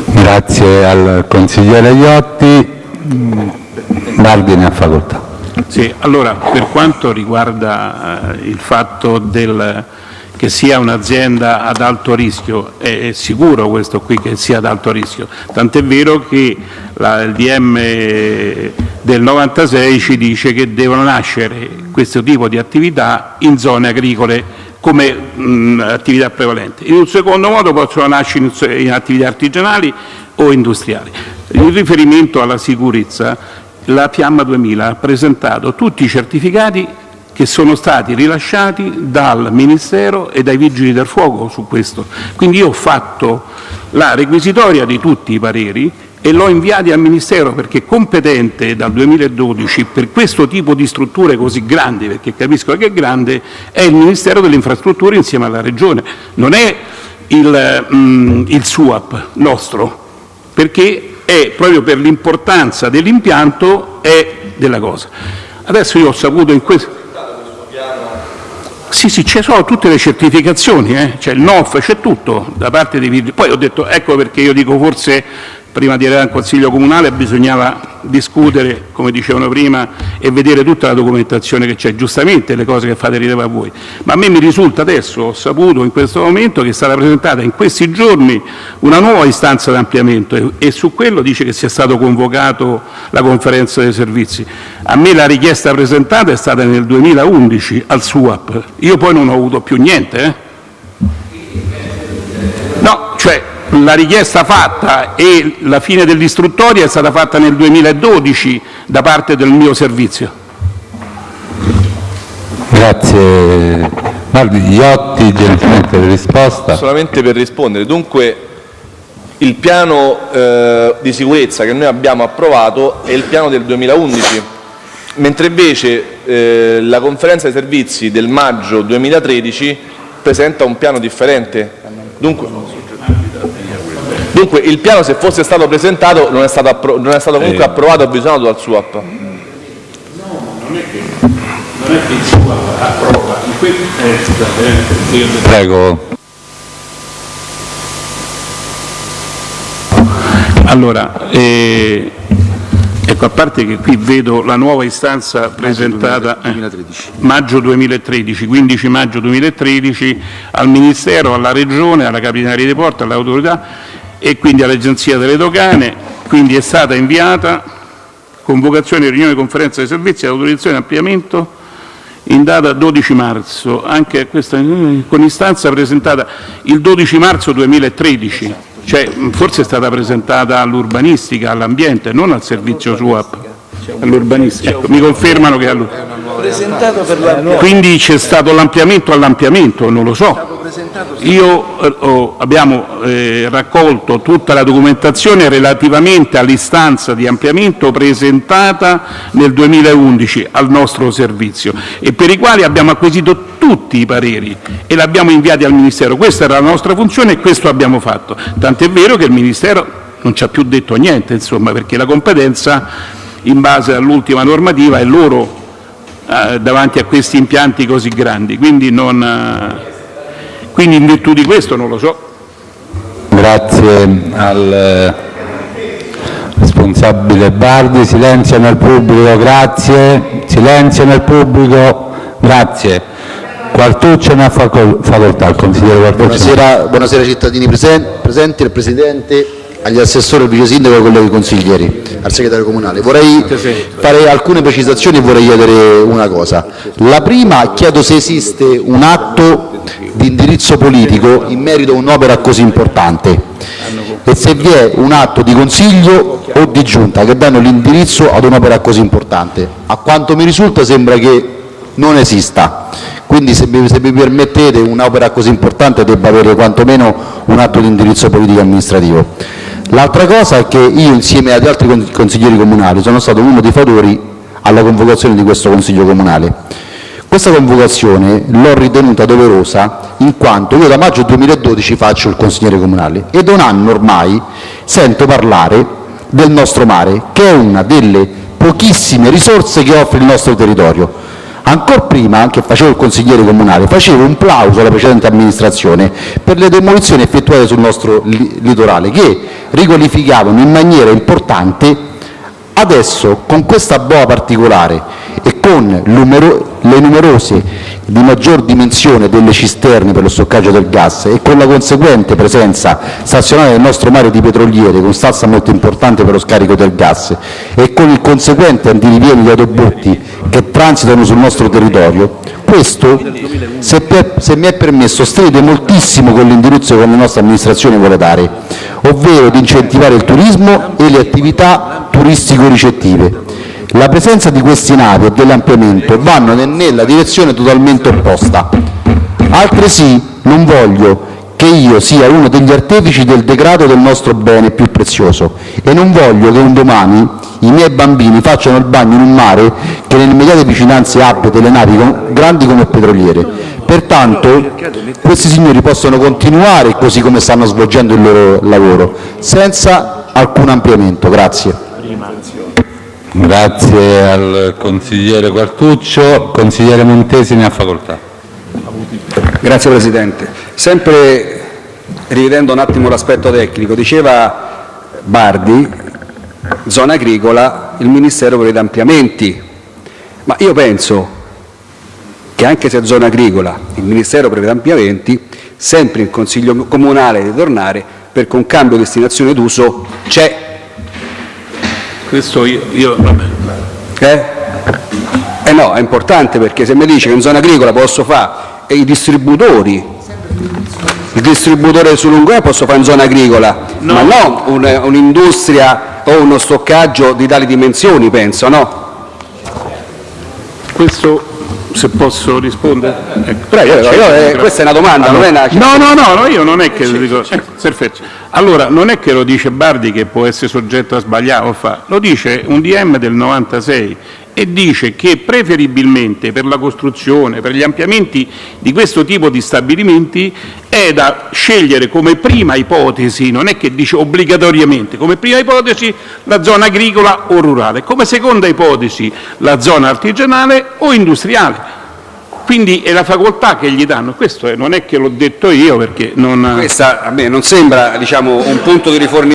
Grazie al consigliere Iotti. Bardi ne ha facoltà. Sì, allora, per quanto riguarda eh, il fatto del, che sia un'azienda ad alto rischio, è, è, sicuro questo qui che sia ad alto rischio, tant'è vero che la, il DM del 96 ci dice che devono nascere questo tipo di attività in zone agricole come mh, attività prevalente. In un secondo modo possono nascere in, in attività artigianali o industriali. In riferimento alla sicurezza, la Fiamma 2000 ha presentato tutti i certificati che sono stati rilasciati dal Ministero e dai Vigili del Fuoco su questo. Quindi io ho fatto la requisitoria di tutti i pareri e l'ho inviati al Ministero perché competente dal 2012 per questo tipo di strutture così grandi, perché capisco che è grande, è il Ministero delle Infrastrutture insieme alla Regione, non è il, mm, il SUAP nostro, perché è proprio per l'importanza dell'impianto e della cosa. Adesso io ho saputo in questo... Sì, sì, ci sono tutte le certificazioni, eh? c'è il NOF, c'è tutto da parte dei. Poi ho detto, ecco perché io dico forse prima di arrivare al Consiglio Comunale bisognava discutere, come dicevano prima, e vedere tutta la documentazione che c'è, giustamente le cose che fate ridere a voi. Ma a me mi risulta adesso, ho saputo in questo momento, che è stata presentata in questi giorni una nuova istanza di ampliamento e, e su quello dice che sia stato convocato la conferenza dei servizi. A me la richiesta presentata è stata nel 2011 al SUAP, io poi non ho avuto più niente. Eh? No, cioè la richiesta fatta e la fine dell'istruttoria è stata fatta nel 2012 da parte del mio servizio. Grazie. Guardi, Iotti, gentilmente per risposta. Solamente per rispondere, dunque il piano eh, di sicurezza che noi abbiamo approvato è il piano del 2011, mentre invece eh, la conferenza dei servizi del maggio 2013 presenta un piano differente. Dunque, Dunque il piano se fosse stato presentato non è stato, non è stato comunque eh. approvato e avvisato dal SUAP. No, non è che, non è che il SUAP approva. Eh, Prego. Allora, eh, ecco, a parte che qui vedo la nuova istanza presentata eh, maggio 2013, 15 maggio 2013 al Ministero, alla Regione, alla Capitaneria dei Porti, all'autorità e quindi all'Agenzia delle Dogane, quindi è stata inviata convocazione riunione conferenza dei servizi all'autorizzazione di ampliamento in data 12 marzo, anche questa con istanza presentata il 12 marzo 2013, cioè forse è stata presentata all'urbanistica, all'ambiente, non al servizio SUAP, all'urbanistica. Ecco, mi confermano che è all'urbanistica. Quindi c'è stato l'ampliamento all'ampliamento, non lo so. Io oh, abbiamo eh, raccolto tutta la documentazione relativamente all'istanza di ampliamento presentata nel 2011 al nostro servizio e per i quali abbiamo acquisito tutti i pareri e l'abbiamo inviati al Ministero. Questa era la nostra funzione e questo abbiamo fatto. Tant'è vero che il Ministero non ci ha più detto niente, insomma, perché la competenza in base all'ultima normativa è loro eh, davanti a questi impianti così grandi. Quindi non, eh, quindi in virtù di questo non lo so. Grazie al eh, responsabile Bardi. Silenzio nel pubblico, grazie. Silenzio nel pubblico, grazie. Quartuccio ne ha facoltà, il consigliere Quartuccio. Buonasera, buonasera cittadini presen presenti, al Presidente, agli assessori, al vice sindaco e ai colleghi consiglieri, al segretario comunale. Vorrei fare alcune precisazioni e vorrei chiedere una cosa. La prima, chiedo se esiste un atto di indirizzo politico in merito a un'opera così importante e se vi è un atto di consiglio o di giunta che danno l'indirizzo ad un'opera così importante. A quanto mi risulta sembra che non esista, quindi se mi, se mi permettete un'opera così importante debba avere quantomeno un atto di indirizzo politico amministrativo. L'altra cosa è che io insieme agli altri consiglieri comunali sono stato uno dei fatori alla convocazione di questo Consiglio comunale. Questa convocazione l'ho ritenuta doverosa in quanto io da maggio 2012 faccio il consigliere comunale e da un anno ormai sento parlare del nostro mare, che è una delle pochissime risorse che offre il nostro territorio. Ancora prima che facevo il consigliere comunale facevo un plauso alla precedente amministrazione per le demolizioni effettuate sul nostro litorale che riqualificavano in maniera importante Adesso, con questa boa particolare e con le numerose di maggior dimensione delle cisterne per lo stoccaggio del gas e con la conseguente presenza stazionaria del nostro mare di petroliere, con stazza molto importante per lo scarico del gas, e con il conseguente andirivieni di autobotti che transitano sul nostro territorio, questo, se, per, se mi è permesso, stride moltissimo con l'indirizzo che la nostra amministrazione vuole dare, ovvero di incentivare il turismo e le attività turistico-ricettive. La presenza di questi navi e dell'ampliamento vanno nella direzione totalmente opposta. Altresì non voglio che io sia uno degli artefici del degrado del nostro bene più prezioso e non voglio che un domani i miei bambini facciano il bagno in un mare che nelle immediate vicinanze abbia delle navi grandi come petroliere. Pertanto questi signori possono continuare così come stanno svolgendo il loro lavoro, senza alcun ampliamento. Grazie. Grazie al consigliere Quartuccio. Consigliere Montesi ne ha facoltà. Grazie Presidente. Sempre rivedendo un attimo l'aspetto tecnico, diceva Bardi, zona agricola, il Ministero prevede ampliamenti, ma io penso che anche se è zona agricola il Ministero prevede ampliamenti, sempre il Consiglio Comunale deve tornare perché un cambio di destinazione d'uso c'è questo io, io. Eh? Eh no, è importante perché se mi dice che in zona agricola posso fare e i distributori, il distributore su lungo posso fare in zona agricola, no. ma non un'industria un o uno stoccaggio di tali dimensioni, penso, no? Questo se posso rispondere? Ecco. Prego, io, io, eh, questa è una domanda, allora, non è una... No, no, no, io non è che... Sì, dico, sì, eh, perfetto. Allora, non è che lo dice Bardi che può essere soggetto a sbagliare o fa, lo dice un DM del 96 e dice che preferibilmente per la costruzione, per gli ampliamenti di questo tipo di stabilimenti è da scegliere come prima ipotesi, non è che dice obbligatoriamente, come prima ipotesi la zona agricola o rurale, come seconda ipotesi la zona artigianale o industriale. Quindi è la facoltà che gli danno, questo non è che l'ho detto io perché non... Questa a me non sembra diciamo, un punto di riforma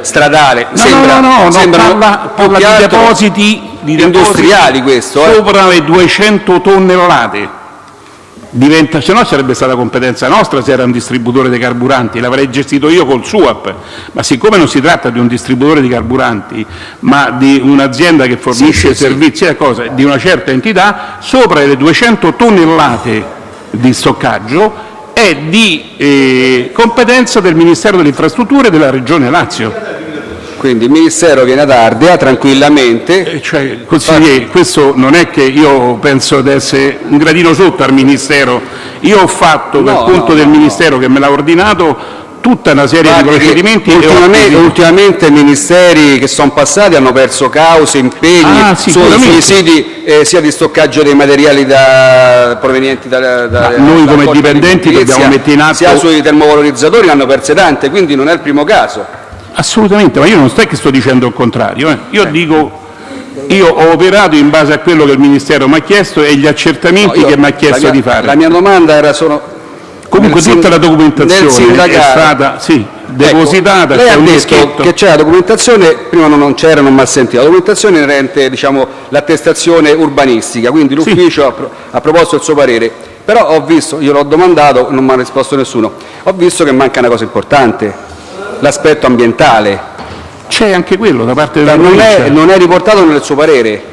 stradale, no, sembra, no, no, no, sembra parla, parla di depositi, di industriali questo, eh? sopra le 200 tonnellate. Diventa, se no sarebbe stata competenza nostra se era un distributore di carburanti, l'avrei gestito io col SUAP, ma siccome non si tratta di un distributore di carburanti, ma di un'azienda che fornisce sì, sì, servizi sì. Cosa, di una certa entità, sopra le 200 tonnellate di stoccaggio è di eh, competenza del Ministero delle Infrastrutture e della Regione Lazio. Quindi il Ministero viene ad Ardea tranquillamente. Eh, cioè, consigliere, questo non è che io penso di essere un gradino sotto al Ministero. Io ho fatto, no, per conto no, del Ministero che me l'ha ordinato, tutta una serie Guardi, di procedimenti. Ultimamente, ultimamente, i ministeri che sono passati hanno perso cause, impegni ah, sui siti eh, sia di stoccaggio dei materiali da, provenienti da, da, da Noi come dipendenti dobbiamo mettere in atto... Sia sui termovalorizzatori hanno perse tante, quindi non è il primo caso. Assolutamente, ma io non sto che sto dicendo il contrario. Eh. Io dico io ho operato in base a quello che il Ministero mi ha chiesto e gli accertamenti no, io, che mi ha chiesto mia, di fare. La mia domanda era solo Comunque tutta la documentazione è stata sì, depositata, Ecco, lei ha detto che c'è la documentazione, prima non, c'era, non mi ha sentito, la documentazione inerente diciamo, l'attestazione urbanistica, quindi l'ufficio ha, pro- ha proposto il suo parere, però ho visto, io l'ho domandato, non mi ha risposto nessuno, ho visto che manca una cosa importante, l'aspetto ambientale. C'è anche quello da parte della non provincia. è, non è riportato nel suo parere.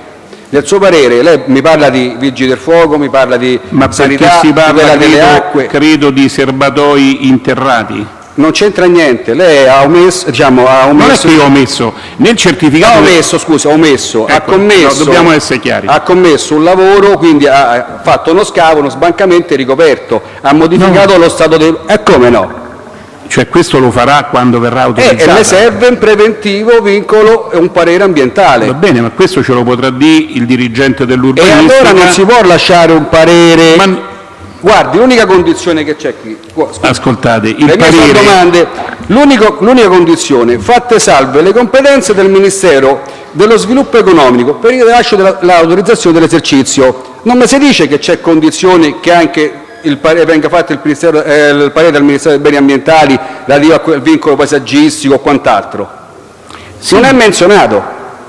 Nel suo parere lei mi parla di vigili del fuoco, mi parla di Ma perché sanità, si parla, tutela delle credo, acque. credo, di serbatoi interrati. Non c'entra niente, lei ha omesso, diciamo, ha Non è omesso che io ho omesso, nel certificato... ha omesso, scusa, ha omesso, ha Ecco, commesso, no, dobbiamo essere chiari. ha commesso un lavoro, quindi ha ha fatto uno scavo, uno sbancamento e ricoperto, ha modificato lo stato del... E come no? Cioè questo lo farà quando verrà E, autorizzata. e le serve un preventivo vincolo e un parere ambientale. Va bene, ma questo ce lo potrà dire il dirigente E dell'urbanistica. allora non si può lasciare un parere... Ma- Guardi, l'unica condizione che c'è qui... scusi, Ascoltate, il le mie sono parere... L'unica condizione, fatte salve le competenze del Ministero dello Sviluppo Economico per il rilascio dell'autorizzazione dell'esercizio. Non mi si dice che c'è condizione che anche venga fatto il, eh, il parere del Ministero dei Beni Ambientali relativo a quel vincolo paesaggistico o quant'altro. Non è menzionato,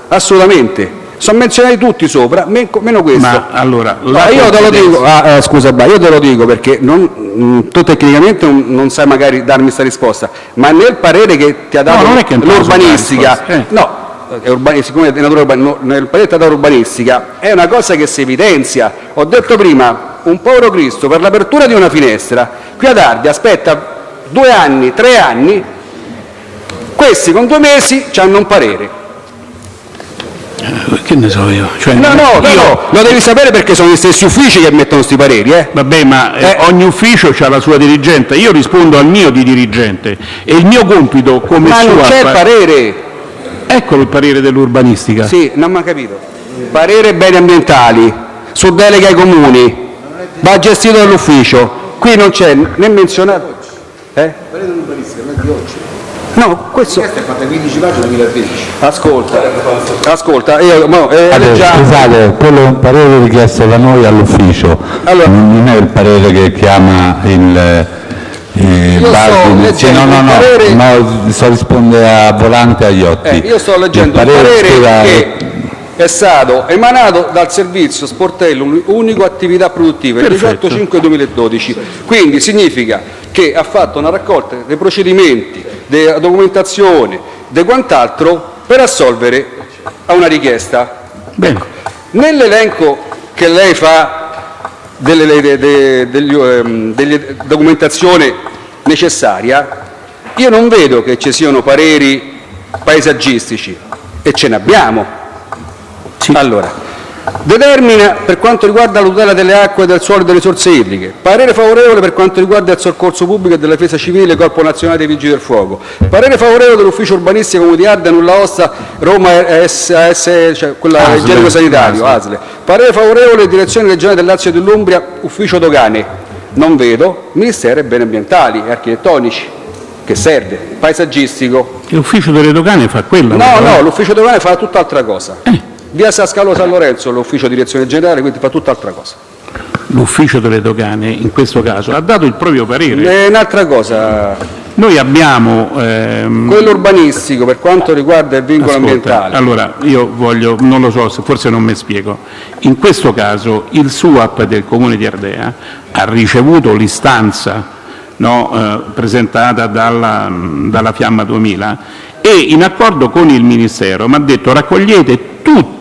assolutamente. Sono menzionati tutti sopra, men- meno questo. Ma allora, No, io te lo dico, ah, eh, scusa, io te lo dico perché non, mh, tu tecnicamente non, sai magari darmi questa risposta, ma nel parere che ti ha dato No, l'urbanistica, eh. no, urbani- siccome è di natura urbanistica, nel ha dato l'urbanistica è una cosa che si evidenzia. Ho detto prima, un povero Cristo per l'apertura di una finestra, qui ad Ardi aspetta due anni, tre anni, questi con due mesi hanno un parere. Che ne so io? Cioè, No, no, io- no, lo devi sapere perché sono gli stessi uffici che mettono questi pareri, eh. Vabbè, ma eh, Eh. ogni ufficio ha la sua dirigente, io rispondo al mio di dirigente e il mio compito come Ma non c'è il parere. Eccolo il parere dell'urbanistica. Sì, non mi ha capito. Parere beni ambientali su delega ai comuni. Va gestito dall'ufficio. Qui non c'è né menzionato. Eh? No, questo. Questa è fatta 15 pagine 2013. Ascolta, ascolta, io, mo, eh, Allora, leggiamo. scusate, quello è un parere richiesto da noi all'ufficio, Allora- non è il parere che chiama il, il Io sto Bardi. leggendo no, no, il no, parere- no, sto risponde a Volante e agli Iotti. Eh, io sto leggendo il un parere scusa, che è stato emanato dal servizio sportello unico attività produttive il Perfetto. 18-5-2012. Quindi significa che ha fatto una raccolta dei procedimenti, della documentazione, di quant'altro per assolvere a una richiesta. Bene. Nell'elenco che lei fa delle, de- de- degli, ehm, documentazione necessaria, io non vedo che ci siano pareri paesaggistici e ce ne abbiamo. Determina per quanto riguarda la tutela delle acque, del suolo e delle risorse idriche, parere favorevole per quanto riguarda il soccorso pubblico e della difesa civile, Corpo Nazionale dei Vigili del Fuoco, parere favorevole dell'ufficio urbanistico di Arda, Nulla Osta, Roma SAS, cioè quella igienico sanitario, ASL, parere favorevole direzione regionale del Lazio e dell'Umbria, ufficio dogane, non vedo, Ministero dei Beni Ambientali e Architettonici, che serve, paesaggistico, L'ufficio delle dogane fa quella. No, no, eh. l'ufficio dogane fa tutt'altra cosa. Via Sascalo San Lorenzo, l'ufficio direzione generale, quindi fa tutt'altra cosa. L'ufficio delle dogane in questo caso ha dato il proprio parere. E un'altra cosa, Noi abbiamo... ehm, quello urbanistico per quanto riguarda il vincolo Ascolta, ambientale. Allora, io voglio, non lo so, se forse non mi spiego. In questo caso il SUAP del Comune di Ardea ha ricevuto l'istanza no, eh, presentata dalla, dalla Fiamma 2000 e in accordo con il Ministero mi ha detto raccogliete tutti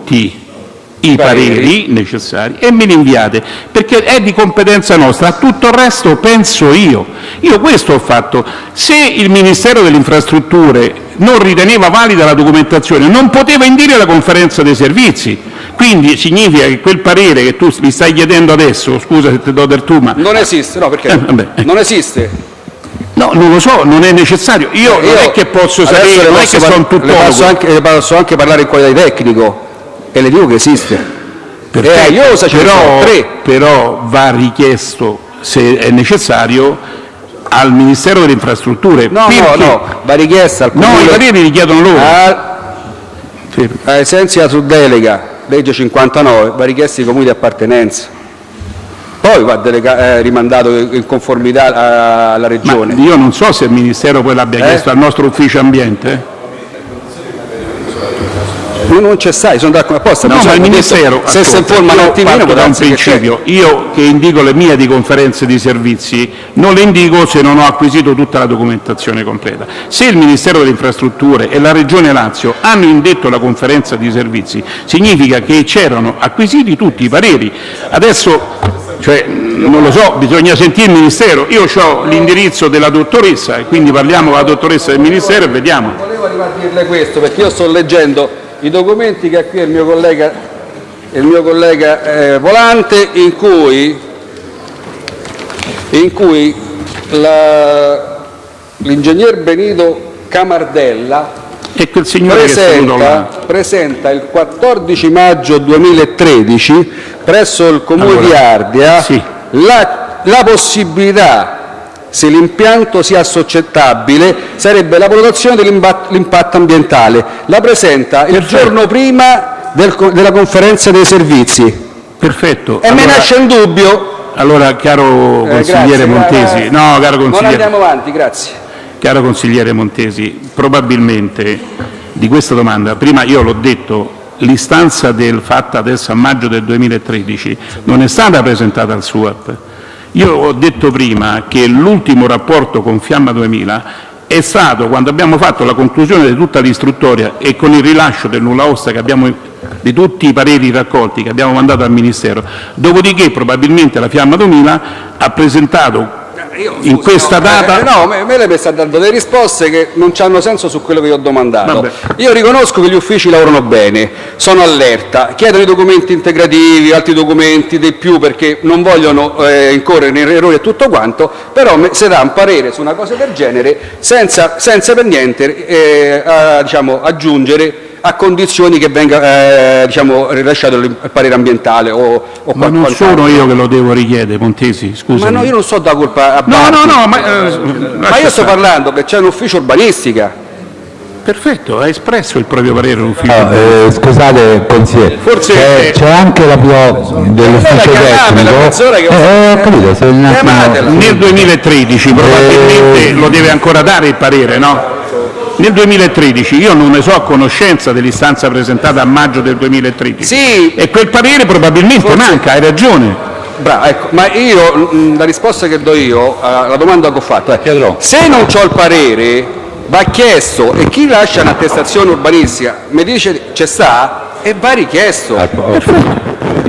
i Pareri. necessari e me li inviate perché è di competenza nostra, tutto il resto penso io. Io questo ho fatto. Se il Ministero delle Infrastrutture non riteneva valida la documentazione, non poteva indire la conferenza dei servizi. Quindi significa che quel parere che tu mi stai chiedendo adesso, scusa se ti do del tu, ma Non esiste, no perché? Eh, ecco. Non esiste. no, non lo so, non è necessario. Io, non è che posso sapere, non è che sono le tuttologo. posso anche, le posso anche parlare in qualità di tecnico e le dico che esiste. Perfetto, Eh, io ce ne però, tre. però va richiesto, se è necessario, al Ministero delle Infrastrutture. No, no, no, va richiesta al No, comune. i pareri richiedono loro. Ah, Sì. ai sensi della suddelega, legge 59, va richiesta ai comuni di appartenenza. poi va delega- eh, rimandato in conformità a- alla Regione. Io non so se il Ministero poi l'abbia Eh? chiesto al nostro ufficio ambiente. No, non c'è sai, sono d'accordo apposta. No, ma il Ministero, se si informa un io attimino da un darsi che principio, io che indico le mie di conferenze di servizi non le indico se non ho acquisito tutta la documentazione completa. Se il Ministero delle Infrastrutture e la Regione Lazio hanno indetto la conferenza di servizi, significa che c'erano acquisiti tutti i pareri. Adesso cioè, non lo so, bisogna sentire il Ministero. Io ho l'indirizzo della dottoressa e quindi parliamo con la dottoressa del Ministero e vediamo. Volevo arrivare a dirle questo perché io sto leggendo i documenti che ha qui il mio collega, il mio collega eh, Volante in cui, in cui l'ingegner Benito Camardella presenta, presenta il 14 maggio 2013 presso il Comune Allora, di Ardea sì. la, la possibilità, se l'impianto sia assoggettabile, sarebbe la valutazione dell'impatto ambientale. La presenta il Perfetto. giorno prima del della conferenza dei servizi. Perfetto. E me Allora- nasce un dubbio. Allora, caro Eh, consigliere grazie, Montesi, gra- no, caro Non consigliere, andiamo avanti, grazie. caro consigliere Montesi, probabilmente di questa domanda, prima io l'ho detto, l'istanza del fatta adesso a maggio del 2013 non è stata presentata al SUAP. Io ho detto prima che l'ultimo rapporto con Fiamma 2000 è stato quando abbiamo fatto la conclusione di tutta l'istruttoria e con il rilascio del nulla osta di tutti i pareri raccolti che abbiamo mandato al Ministero. Dopodiché probabilmente la Fiamma 2000 ha presentato in questa no, data eh, no, me, me lei mi sta dando delle risposte che non hanno senso su quello che io ho domandato. Vabbè. Io riconosco che gli uffici lavorano bene, sono allerta, chiedono i documenti integrativi, altri documenti di più perché non vogliono eh, incorrere in errori e tutto quanto, però se dà un parere su una cosa del genere senza, senza per niente eh, a- diciamo, aggiungere a condizioni che venga eh, diciamo, rilasciato il parere ambientale o, o Ma non sono io che lo devo richiedere, Montesi, scusa. Ma no, io non so da colpa a No, Bardi. no, no, ma, eh, Ma io sto parlando che c'è un ufficio urbanistica. Perfetto, ha espresso il proprio parere l'ufficio. No, eh, scusate, consigliere, Forse- c'è, c'è anche la PO dell'ufficio tecnico. che- Eh, ho capito, se un attimo-. Nel 2013 probabilmente lo deve ancora dare il parere, no? Nel 2013 io non ne so a conoscenza dell'istanza presentata a maggio del 2013 Sì, e quel parere probabilmente manca, hai ragione. bravo, ecco, ma io mh, la risposta che do io alla domanda che ho fatto è se non ho il parere va chiesto e chi lascia un'attestazione urbanistica mi dice c'è sta e va richiesto.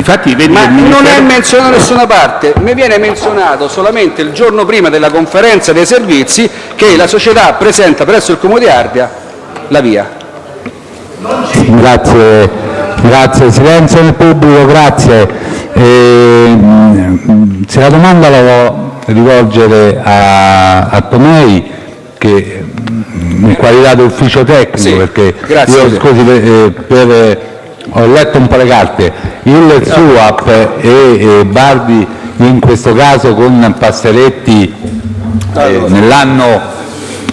Infatti vedi Ma non è menzionato da nessuna parte, mi viene menzionato solamente il giorno prima della conferenza dei servizi che la società presenta presso il Comune di Ardea la via. Grazie, grazie. Silenzio nel pubblico, grazie. Ehm, se la domanda la devo rivolgere a, a Tomei, che mm, in qualità di ufficio tecnico, Sì, perché grazie. io scusi, per, eh, per- ho letto un po' le carte, il SUAP e, Bardi in questo caso con Passeretti eh, nell'anno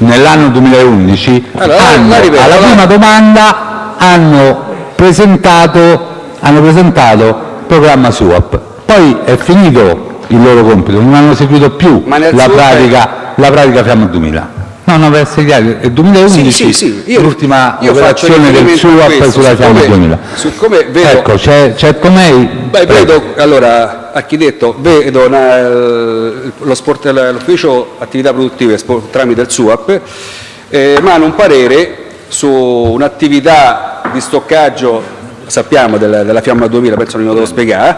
nell'anno 2011 Allora, hanno, ripeto, alla la- prima domanda hanno presentato, hanno presentato il programma SUAP, poi è finito il loro compito, non hanno seguito più la pratica, la pratica Fiamma 2000. No, no, per essere chiari, è 2011 Sì, sì, sì, io- l'ultima io operazione del riferimento a SUAP questo, sulla Fiamma siccome- 2000. siccome vedo- Ecco, c'è, c'è Tomei. Beh, vedo, allora, architetto, vedo una- lo sport- l'ufficio attività produttive sport- tramite il SUAP, eh, emana un parere su un'attività di stoccaggio, sappiamo, della, della Fiamma 2000, penso non lo devo spiegare,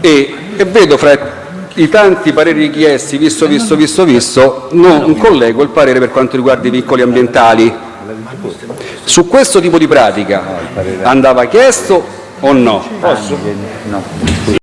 e, e vedo fra i tanti pareri richiesti, visto, visto, visto, visto, non collego il parere per quanto riguarda i vincoli ambientali. Su questo tipo di pratica andava chiesto o no?